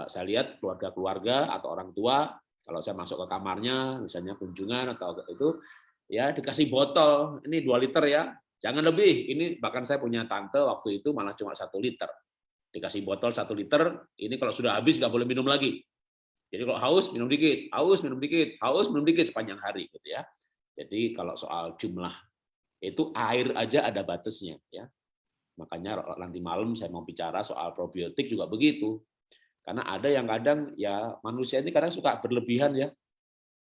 saya lihat keluarga-keluarga atau orang tua kalau saya masuk ke kamarnya misalnya kunjungan atau itu ya dikasih botol ini dua liter ya jangan lebih. Ini bahkan saya punya tante waktu itu malah cuma satu liter. Dikasih botol satu liter ini kalau sudah habis nggak boleh minum lagi. Jadi kalau haus minum dikit haus minum dikit haus minum dikit sepanjang hari gitu ya. Jadi kalau soal jumlah itu air aja ada batasnya ya. Makanya nanti malam saya mau bicara soal probiotik juga begitu karena ada yang kadang ya manusia ini kadang suka berlebihan ya.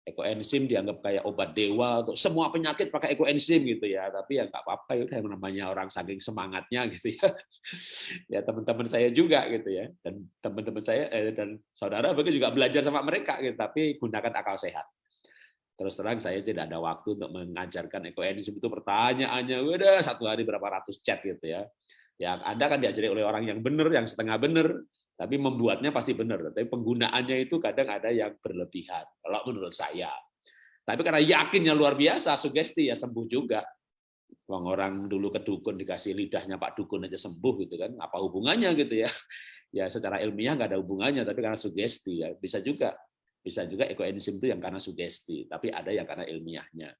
Ekoenzim dianggap kayak obat dewa untuk semua penyakit pakai ekoenzim gitu ya. Tapi ya nggak apa-apa ya yang namanya orang saking semangatnya gitu ya. Ya teman-teman saya juga gitu ya. Dan teman-teman saya eh, dan saudara begitu juga belajar sama mereka gitu tapi gunakan akal sehat. Terus terang saya tidak ada waktu untuk mengajarkan ekoenzim itu. Pertanyaannya udah satu hari berapa ratus chat? gitu ya. Ya anda kan diajari oleh orang yang benar yang setengah benar tapi membuatnya pasti benar. Tapi penggunaannya itu kadang ada yang berlebihan, kalau menurut saya. Tapi karena yakinnya luar biasa, sugesti ya sembuh juga. Wong orang dulu ke dukun dikasih lidahnya Pak Dukun aja sembuh gitu kan, apa hubungannya gitu ya? Ya secara ilmiah nggak ada hubungannya, tapi karena sugesti ya bisa juga, bisa juga ekoenzim itu yang karena sugesti, tapi ada yang karena ilmiahnya.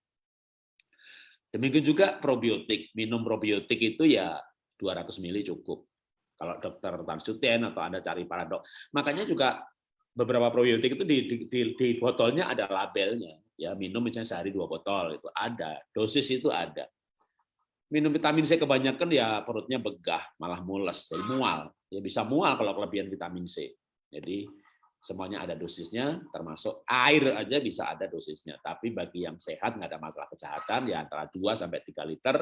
Demikian juga probiotik, minum probiotik itu ya 200 mili cukup kalau dokter Tan Suten atau Anda cari para dok. Makanya juga beberapa probiotik itu di, di, di, di botolnya ada labelnya. Ya, minum misalnya sehari dua botol itu ada, dosis itu ada. Minum vitamin C kebanyakan ya perutnya begah, malah mules, jadi mual. Ya bisa mual kalau kelebihan vitamin C. Jadi semuanya ada dosisnya, termasuk air aja bisa ada dosisnya. Tapi bagi yang sehat nggak ada masalah kesehatan ya antara 2 sampai 3 liter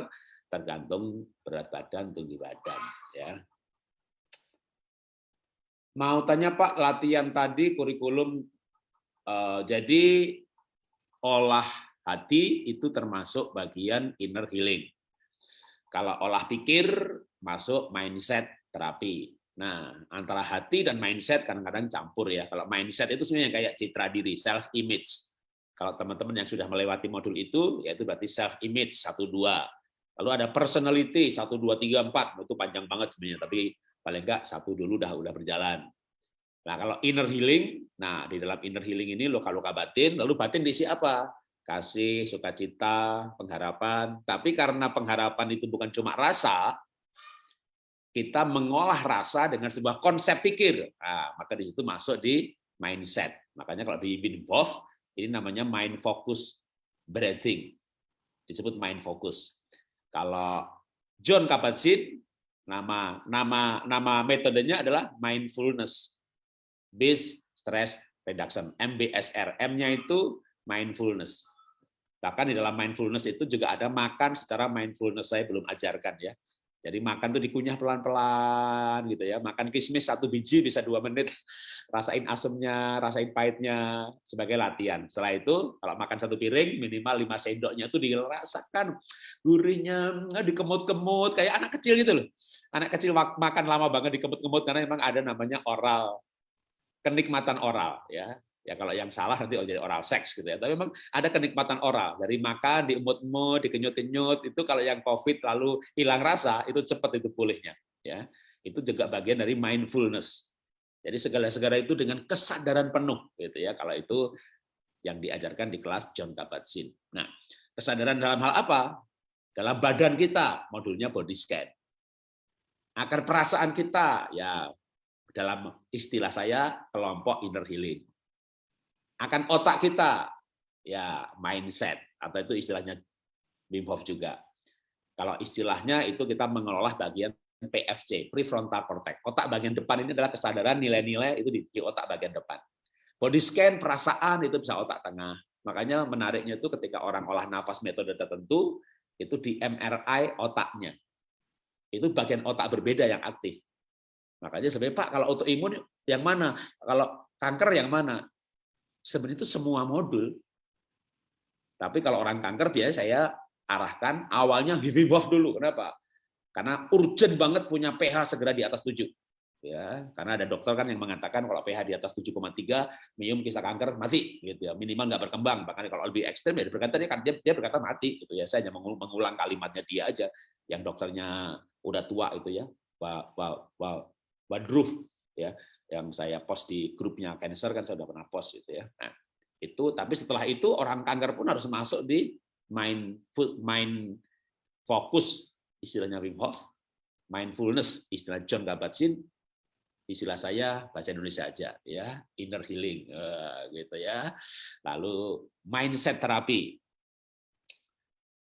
tergantung berat badan, tinggi badan ya. Mau tanya Pak, latihan tadi kurikulum uh, jadi olah hati itu termasuk bagian inner healing. Kalau olah pikir masuk mindset terapi. Nah, antara hati dan mindset kadang-kadang campur ya. Kalau mindset itu sebenarnya kayak citra diri, self image. Kalau teman-teman yang sudah melewati modul itu, yaitu berarti self image satu dua. Lalu ada personality satu dua tiga empat, itu panjang banget sebenarnya, tapi paling enggak satu dulu udah udah berjalan. Nah, kalau inner healing, nah di dalam inner healing ini luka-luka batin, lalu batin diisi apa? Kasih, sukacita, pengharapan. Tapi karena pengharapan itu bukan cuma rasa, kita mengolah rasa dengan sebuah konsep pikir. Nah, maka di situ masuk di mindset. Makanya kalau di Wim ini namanya mind focus breathing. Disebut mind focus. Kalau John Kabat-Zinn nama nama nama metodenya adalah mindfulness. Based stress reduction MBSR M-nya itu mindfulness. Bahkan di dalam mindfulness itu juga ada makan secara mindfulness. Saya belum ajarkan ya jadi makan tuh dikunyah pelan-pelan gitu ya. Makan kismis satu biji bisa dua menit. Rasain asemnya, rasain pahitnya sebagai latihan. Setelah itu kalau makan satu piring minimal lima sendoknya itu dirasakan gurihnya, dikemut-kemut kayak anak kecil gitu loh. Anak kecil makan lama banget dikemut-kemut karena memang ada namanya oral kenikmatan oral ya ya kalau yang salah nanti jadi oral seks gitu ya. Tapi memang ada kenikmatan oral. Dari makan diemut-emut dikenyut-kenyut itu kalau yang covid lalu hilang rasa itu cepat itu pulihnya ya. Itu juga bagian dari mindfulness. Jadi segala-segala itu dengan kesadaran penuh gitu ya kalau itu yang diajarkan di kelas John Kabat-Zinn. Nah kesadaran dalam hal apa? Dalam badan kita modulnya body scan. Akar perasaan kita ya dalam istilah saya kelompok inner healing akan otak kita ya mindset atau itu istilahnya Wim Hof juga. Kalau istilahnya itu kita mengelola bagian PFC, prefrontal cortex. Otak bagian depan ini adalah kesadaran nilai-nilai itu di, otak bagian depan. Body scan perasaan itu bisa otak tengah. Makanya menariknya itu ketika orang olah nafas metode tertentu itu di MRI otaknya. Itu bagian otak berbeda yang aktif. Makanya sebenarnya Pak kalau autoimun yang mana? Kalau kanker yang mana? Sebenarnya itu semua modul. Tapi kalau orang kanker biasanya saya arahkan awalnya Hof dulu. Kenapa? Karena urgent banget punya pH segera di atas 7 ya karena ada dokter kan yang mengatakan kalau pH di atas 7,3 minimum kisah kanker mati gitu ya minimal nggak berkembang bahkan kalau lebih ekstrem ya berkata dia, dia, dia berkata mati gitu ya saya hanya mengulang kalimatnya dia aja yang dokternya udah tua itu ya Pak Pak Pak Badruf ya yang saya post di grupnya cancer kan saya udah pernah post gitu ya. Nah itu tapi setelah itu orang kanker pun harus masuk di main main fokus istilahnya Wim Hof. Mindfulness istilah John Kabat-Zinn. Istilah saya bahasa Indonesia aja ya inner healing uh, gitu ya. Lalu mindset terapi.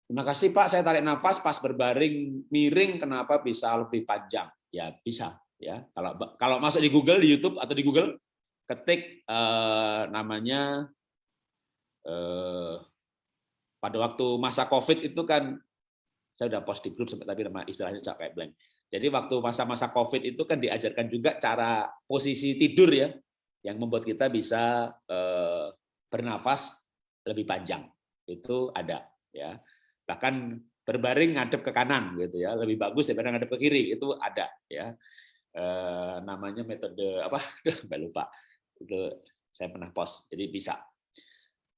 Terima kasih Pak. Saya tarik nafas pas berbaring miring kenapa bisa lebih panjang? Ya bisa ya kalau kalau masuk di Google di YouTube atau di Google ketik uh, namanya uh, pada waktu masa COVID itu kan saya udah post di grup tapi nama istilahnya capek blank jadi waktu masa-masa COVID itu kan diajarkan juga cara posisi tidur ya, yang membuat kita bisa eh, bernafas lebih panjang. Itu ada ya. Bahkan berbaring ngadep ke kanan gitu ya, lebih bagus daripada ngadep ke kiri itu ada ya. Eh, namanya metode apa? Mbak lupa. Itu saya pernah post. Jadi bisa.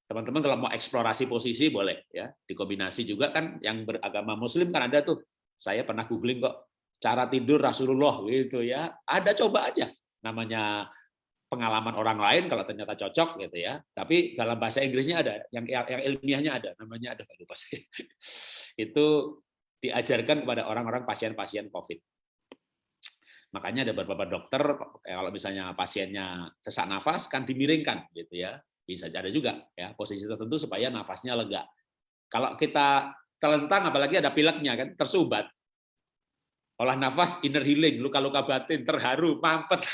Teman-teman kalau mau eksplorasi posisi boleh ya. Dikombinasi juga kan yang beragama muslim kan ada tuh. Saya pernah googling kok cara tidur Rasulullah gitu ya. Ada coba aja namanya pengalaman orang lain kalau ternyata cocok gitu ya. Tapi dalam bahasa Inggrisnya ada, yang yang, ilmiahnya ada, namanya ada lupa saya. Itu diajarkan kepada orang-orang pasien-pasien COVID. Makanya ada beberapa dokter kalau misalnya pasiennya sesak nafas kan dimiringkan gitu ya. Bisa ada juga ya posisi tertentu supaya nafasnya lega. Kalau kita telentang apalagi ada pileknya kan tersumbat olah nafas inner healing, luka-luka batin, terharu, mampet.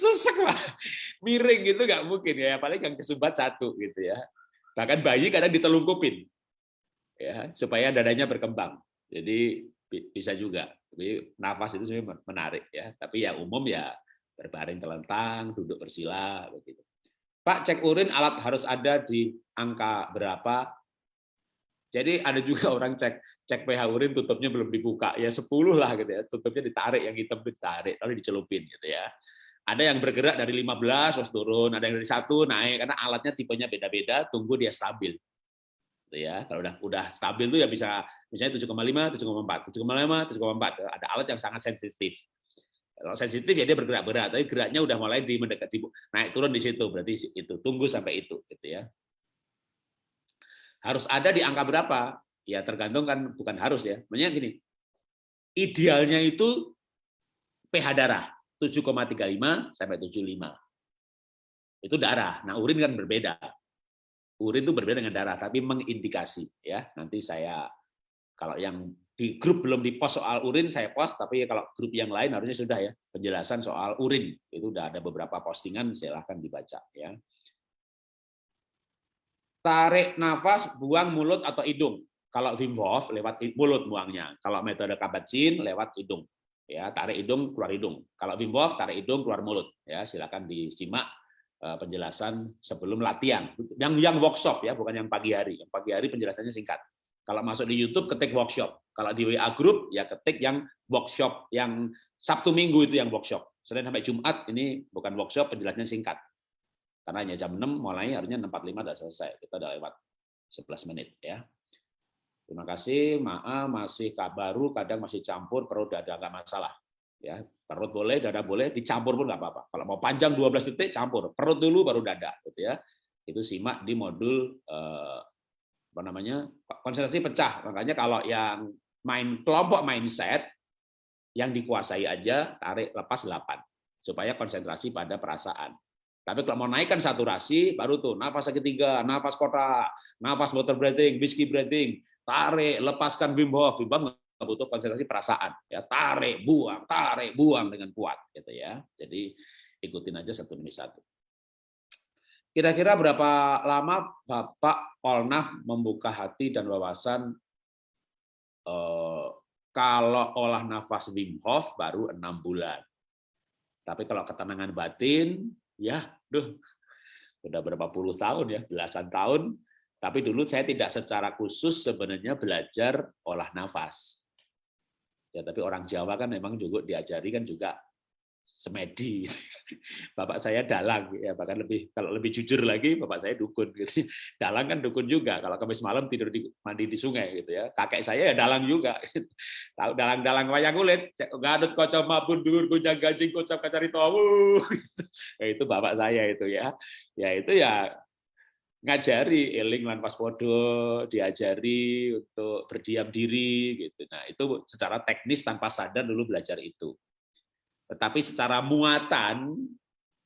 Susah lah. Miring gitu nggak mungkin ya, paling yang kesumbat satu gitu ya. Bahkan bayi kadang ditelungkupin ya supaya dadanya berkembang. Jadi bisa juga. Tapi nafas itu sebenarnya menarik ya. Tapi ya umum ya berbaring telentang, duduk bersila begitu. Pak cek urin alat harus ada di angka berapa jadi ada juga orang cek cek pH urin tutupnya belum dibuka ya 10 lah gitu ya tutupnya ditarik yang hitam ditarik lalu dicelupin gitu ya. Ada yang bergerak dari 15 terus turun, ada yang dari satu naik karena alatnya tipenya beda-beda, tunggu dia stabil. Gitu ya. Kalau udah udah stabil tuh ya bisa misalnya 7,5, 7,4, 7,5, 7,4. Ada alat yang sangat sensitif. Kalau sensitif ya dia bergerak berat, tapi geraknya udah mulai di mendekati naik turun di situ, berarti itu tunggu sampai itu gitu ya harus ada di angka berapa? Ya tergantung kan bukan harus ya. Maksudnya gini, idealnya itu pH darah 7,35 sampai 75. Itu darah. Nah, urin kan berbeda. Urin itu berbeda dengan darah, tapi mengindikasi ya. Nanti saya kalau yang di grup belum di post soal urin saya post, tapi kalau grup yang lain harusnya sudah ya penjelasan soal urin itu udah ada beberapa postingan silahkan dibaca ya tarik nafas, buang mulut atau hidung. Kalau Wim Hof lewat mulut buangnya. Kalau metode Kabat-Zinn lewat hidung. Ya, tarik hidung keluar hidung. Kalau Wim Hof tarik hidung keluar mulut. Ya, silakan disimak eh, penjelasan sebelum latihan. Yang yang workshop ya, bukan yang pagi hari. Yang pagi hari penjelasannya singkat. Kalau masuk di YouTube ketik workshop. Kalau di WA group ya ketik yang workshop yang Sabtu Minggu itu yang workshop. Senin sampai Jumat ini bukan workshop, penjelasannya singkat. Karena hanya jam 6 mulai harusnya 6.45 sudah selesai. Kita udah lewat 11 menit ya. Terima kasih. Maaf masih baru kadang masih campur perut dada nggak masalah. Ya, perut boleh, dada boleh, dicampur pun nggak apa-apa. Kalau mau panjang 12 detik campur, perut dulu baru dada gitu ya. Itu simak di modul eh, apa namanya? konsentrasi pecah. Makanya kalau yang main kelompok mindset yang dikuasai aja tarik lepas 8 supaya konsentrasi pada perasaan. Tapi kalau mau naikkan saturasi, baru tuh nafas ketiga, nafas kotak, nafas water breathing, whiskey breathing, tarik, lepaskan Wim Hof. Butuh konsentrasi perasaan, ya tarik, buang, tarik, buang dengan kuat, gitu ya. Jadi ikutin aja satu demi satu. Kira-kira berapa lama Bapak Polnaf membuka hati dan wawasan eh, kalau olah nafas Wim Hof baru enam bulan. Tapi kalau ketenangan batin ya, duh, udah berapa puluh tahun ya, belasan tahun. Tapi dulu saya tidak secara khusus sebenarnya belajar olah nafas. Ya, tapi orang Jawa kan memang juga diajari kan juga semedi. Bapak saya dalang ya bahkan lebih kalau lebih jujur lagi bapak saya dukun gitu. Dalang kan dukun juga. Kalau kamis malam tidur di mandi di sungai gitu ya. Kakek saya ya dalang juga. Tahu dalang-dalang wayang kulit, ngadut kocok mabun dur gunjang gajing kocok kacari tahu. Ya, itu bapak saya itu ya. Ya itu ya ngajari eling lan podo diajari untuk berdiam diri gitu. Nah, itu secara teknis tanpa sadar dulu belajar itu. Tetapi secara muatan,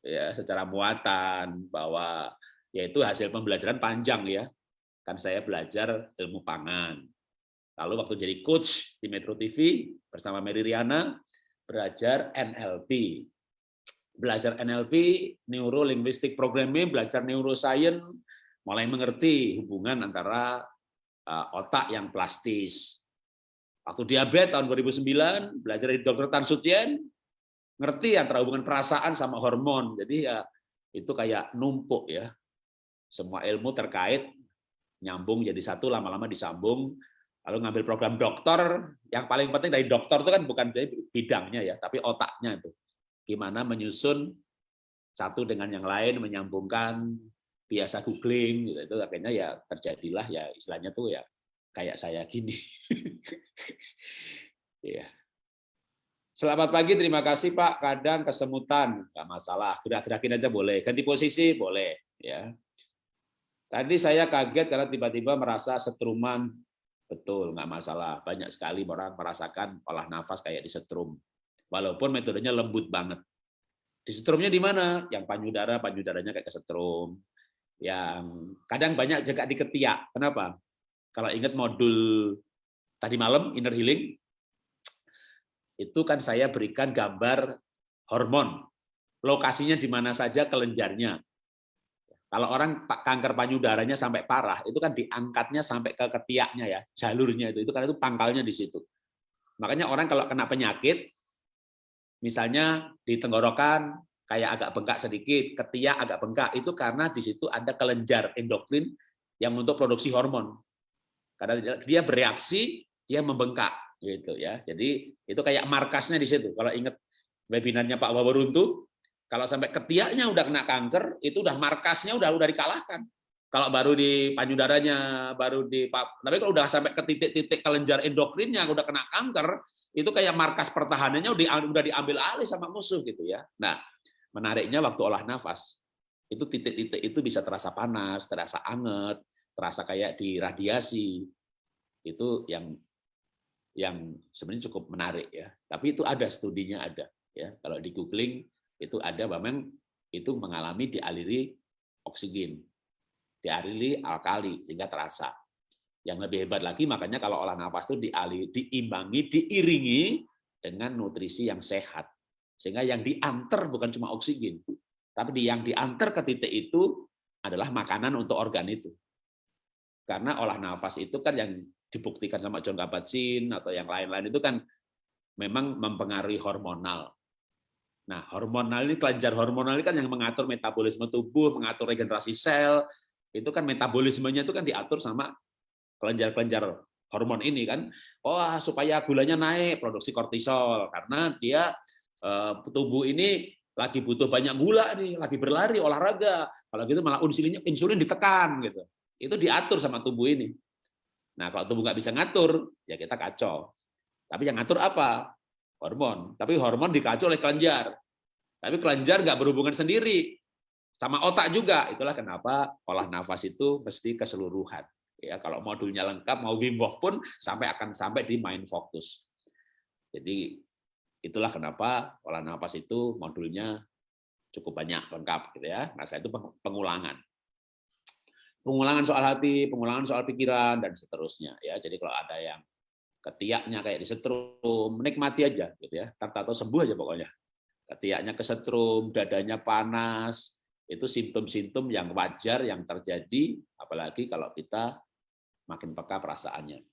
ya secara muatan bahwa yaitu hasil pembelajaran panjang ya. Kan saya belajar ilmu pangan. Lalu waktu jadi coach di Metro TV bersama Mary Riana, belajar NLP. Belajar NLP, Neuro Linguistic Programming, belajar neuroscience, mulai mengerti hubungan antara uh, otak yang plastis. Waktu diabetes tahun 2009, belajar dari dokter Tan Sutien, ngerti antara hubungan perasaan sama hormon. Jadi ya itu kayak numpuk ya. Semua ilmu terkait nyambung jadi satu lama-lama disambung. Lalu ngambil program dokter yang paling penting dari dokter itu kan bukan bidangnya ya tapi otaknya itu. Gimana menyusun satu dengan yang lain menyambungkan biasa googling gitu. Itu akhirnya ya terjadilah ya istilahnya tuh ya kayak saya gini. Ya Selamat pagi, terima kasih Pak. Kadang kesemutan, nggak masalah. Gerak-gerakin aja boleh. Ganti posisi boleh. Ya. Tadi saya kaget karena tiba-tiba merasa setruman. Betul, nggak masalah. Banyak sekali orang merasakan olah nafas kayak di setrum. Walaupun metodenya lembut banget. Di setrumnya di mana? Yang panyudara, panyudaranya kayak kesetrum. Yang kadang banyak juga di ketiak. Kenapa? Kalau ingat modul tadi malam, inner healing, itu kan saya berikan gambar hormon. Lokasinya di mana saja kelenjarnya. Kalau orang kanker payudaranya sampai parah, itu kan diangkatnya sampai ke ketiaknya ya, jalurnya itu. Itu karena itu pangkalnya di situ. Makanya orang kalau kena penyakit, misalnya di tenggorokan kayak agak bengkak sedikit, ketiak agak bengkak, itu karena di situ ada kelenjar endokrin yang untuk produksi hormon. Karena dia bereaksi, dia membengkak gitu ya. Jadi itu kayak markasnya di situ. Kalau ingat webinarnya Pak Wawaruntu, kalau sampai ketiaknya udah kena kanker, itu udah markasnya udah udah dikalahkan. Kalau baru di payudaranya, baru di tapi kalau udah sampai ke titik-titik kelenjar endokrinnya udah kena kanker, itu kayak markas pertahanannya udah udah diambil alih sama musuh gitu ya. Nah, menariknya waktu olah nafas, itu titik-titik itu bisa terasa panas, terasa anget, terasa kayak di radiasi. Itu yang yang sebenarnya cukup menarik ya. Tapi itu ada studinya ada ya. Kalau di googling itu ada memang itu mengalami dialiri oksigen, dialiri alkali sehingga terasa. Yang lebih hebat lagi makanya kalau olah nafas itu dialiri, diimbangi, diiringi dengan nutrisi yang sehat. Sehingga yang diantar bukan cuma oksigen, tapi yang diantar ke titik itu adalah makanan untuk organ itu. Karena olah nafas itu kan yang dibuktikan sama John Kabat-Zinn atau yang lain-lain itu kan memang mempengaruhi hormonal. Nah, hormonal ini kelenjar hormonal ini kan yang mengatur metabolisme tubuh, mengatur regenerasi sel, itu kan metabolismenya itu kan diatur sama kelenjar-kelenjar hormon ini kan. Oh, supaya gulanya naik, produksi kortisol karena dia eh, tubuh ini lagi butuh banyak gula nih, lagi berlari, olahraga. Kalau gitu malah insulinnya insulin ditekan gitu. Itu diatur sama tubuh ini. Nah, kalau tubuh nggak bisa ngatur, ya kita kacau. Tapi yang ngatur apa? Hormon. Tapi hormon dikacau oleh kelenjar. Tapi kelenjar nggak berhubungan sendiri. Sama otak juga. Itulah kenapa olah nafas itu mesti keseluruhan. Ya, kalau modulnya lengkap, mau Wim Hof pun sampai akan sampai di mind focus. Jadi itulah kenapa olah nafas itu modulnya cukup banyak lengkap gitu ya. Nah, saya itu pengulangan pengulangan soal hati, pengulangan soal pikiran dan seterusnya ya. Jadi kalau ada yang ketiaknya kayak disetrum, menikmati aja gitu ya. Tato sembuh aja pokoknya. Ketiaknya kesetrum, dadanya panas, itu simptom-simptom yang wajar yang terjadi apalagi kalau kita makin peka perasaannya.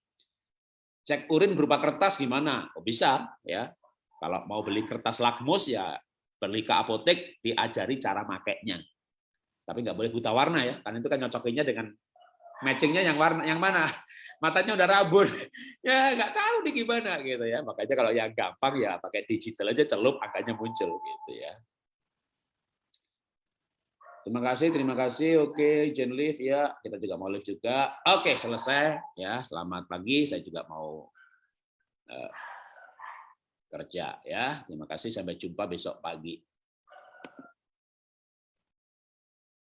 Cek urin berupa kertas gimana? Oh bisa ya. Kalau mau beli kertas lakmus ya beli ke apotek diajari cara makainya tapi nggak boleh buta warna ya, karena itu kan nyocokinnya dengan matchingnya yang warna yang mana? Matanya udah rabun. Ya nggak tahu nih gimana gitu ya. Makanya kalau yang gampang ya pakai digital aja celup angkanya muncul gitu ya. Terima kasih terima kasih. Oke Jen Live ya. Kita juga mau live juga. Oke selesai ya. Selamat pagi. Saya juga mau uh, kerja ya. Terima kasih. Sampai jumpa besok pagi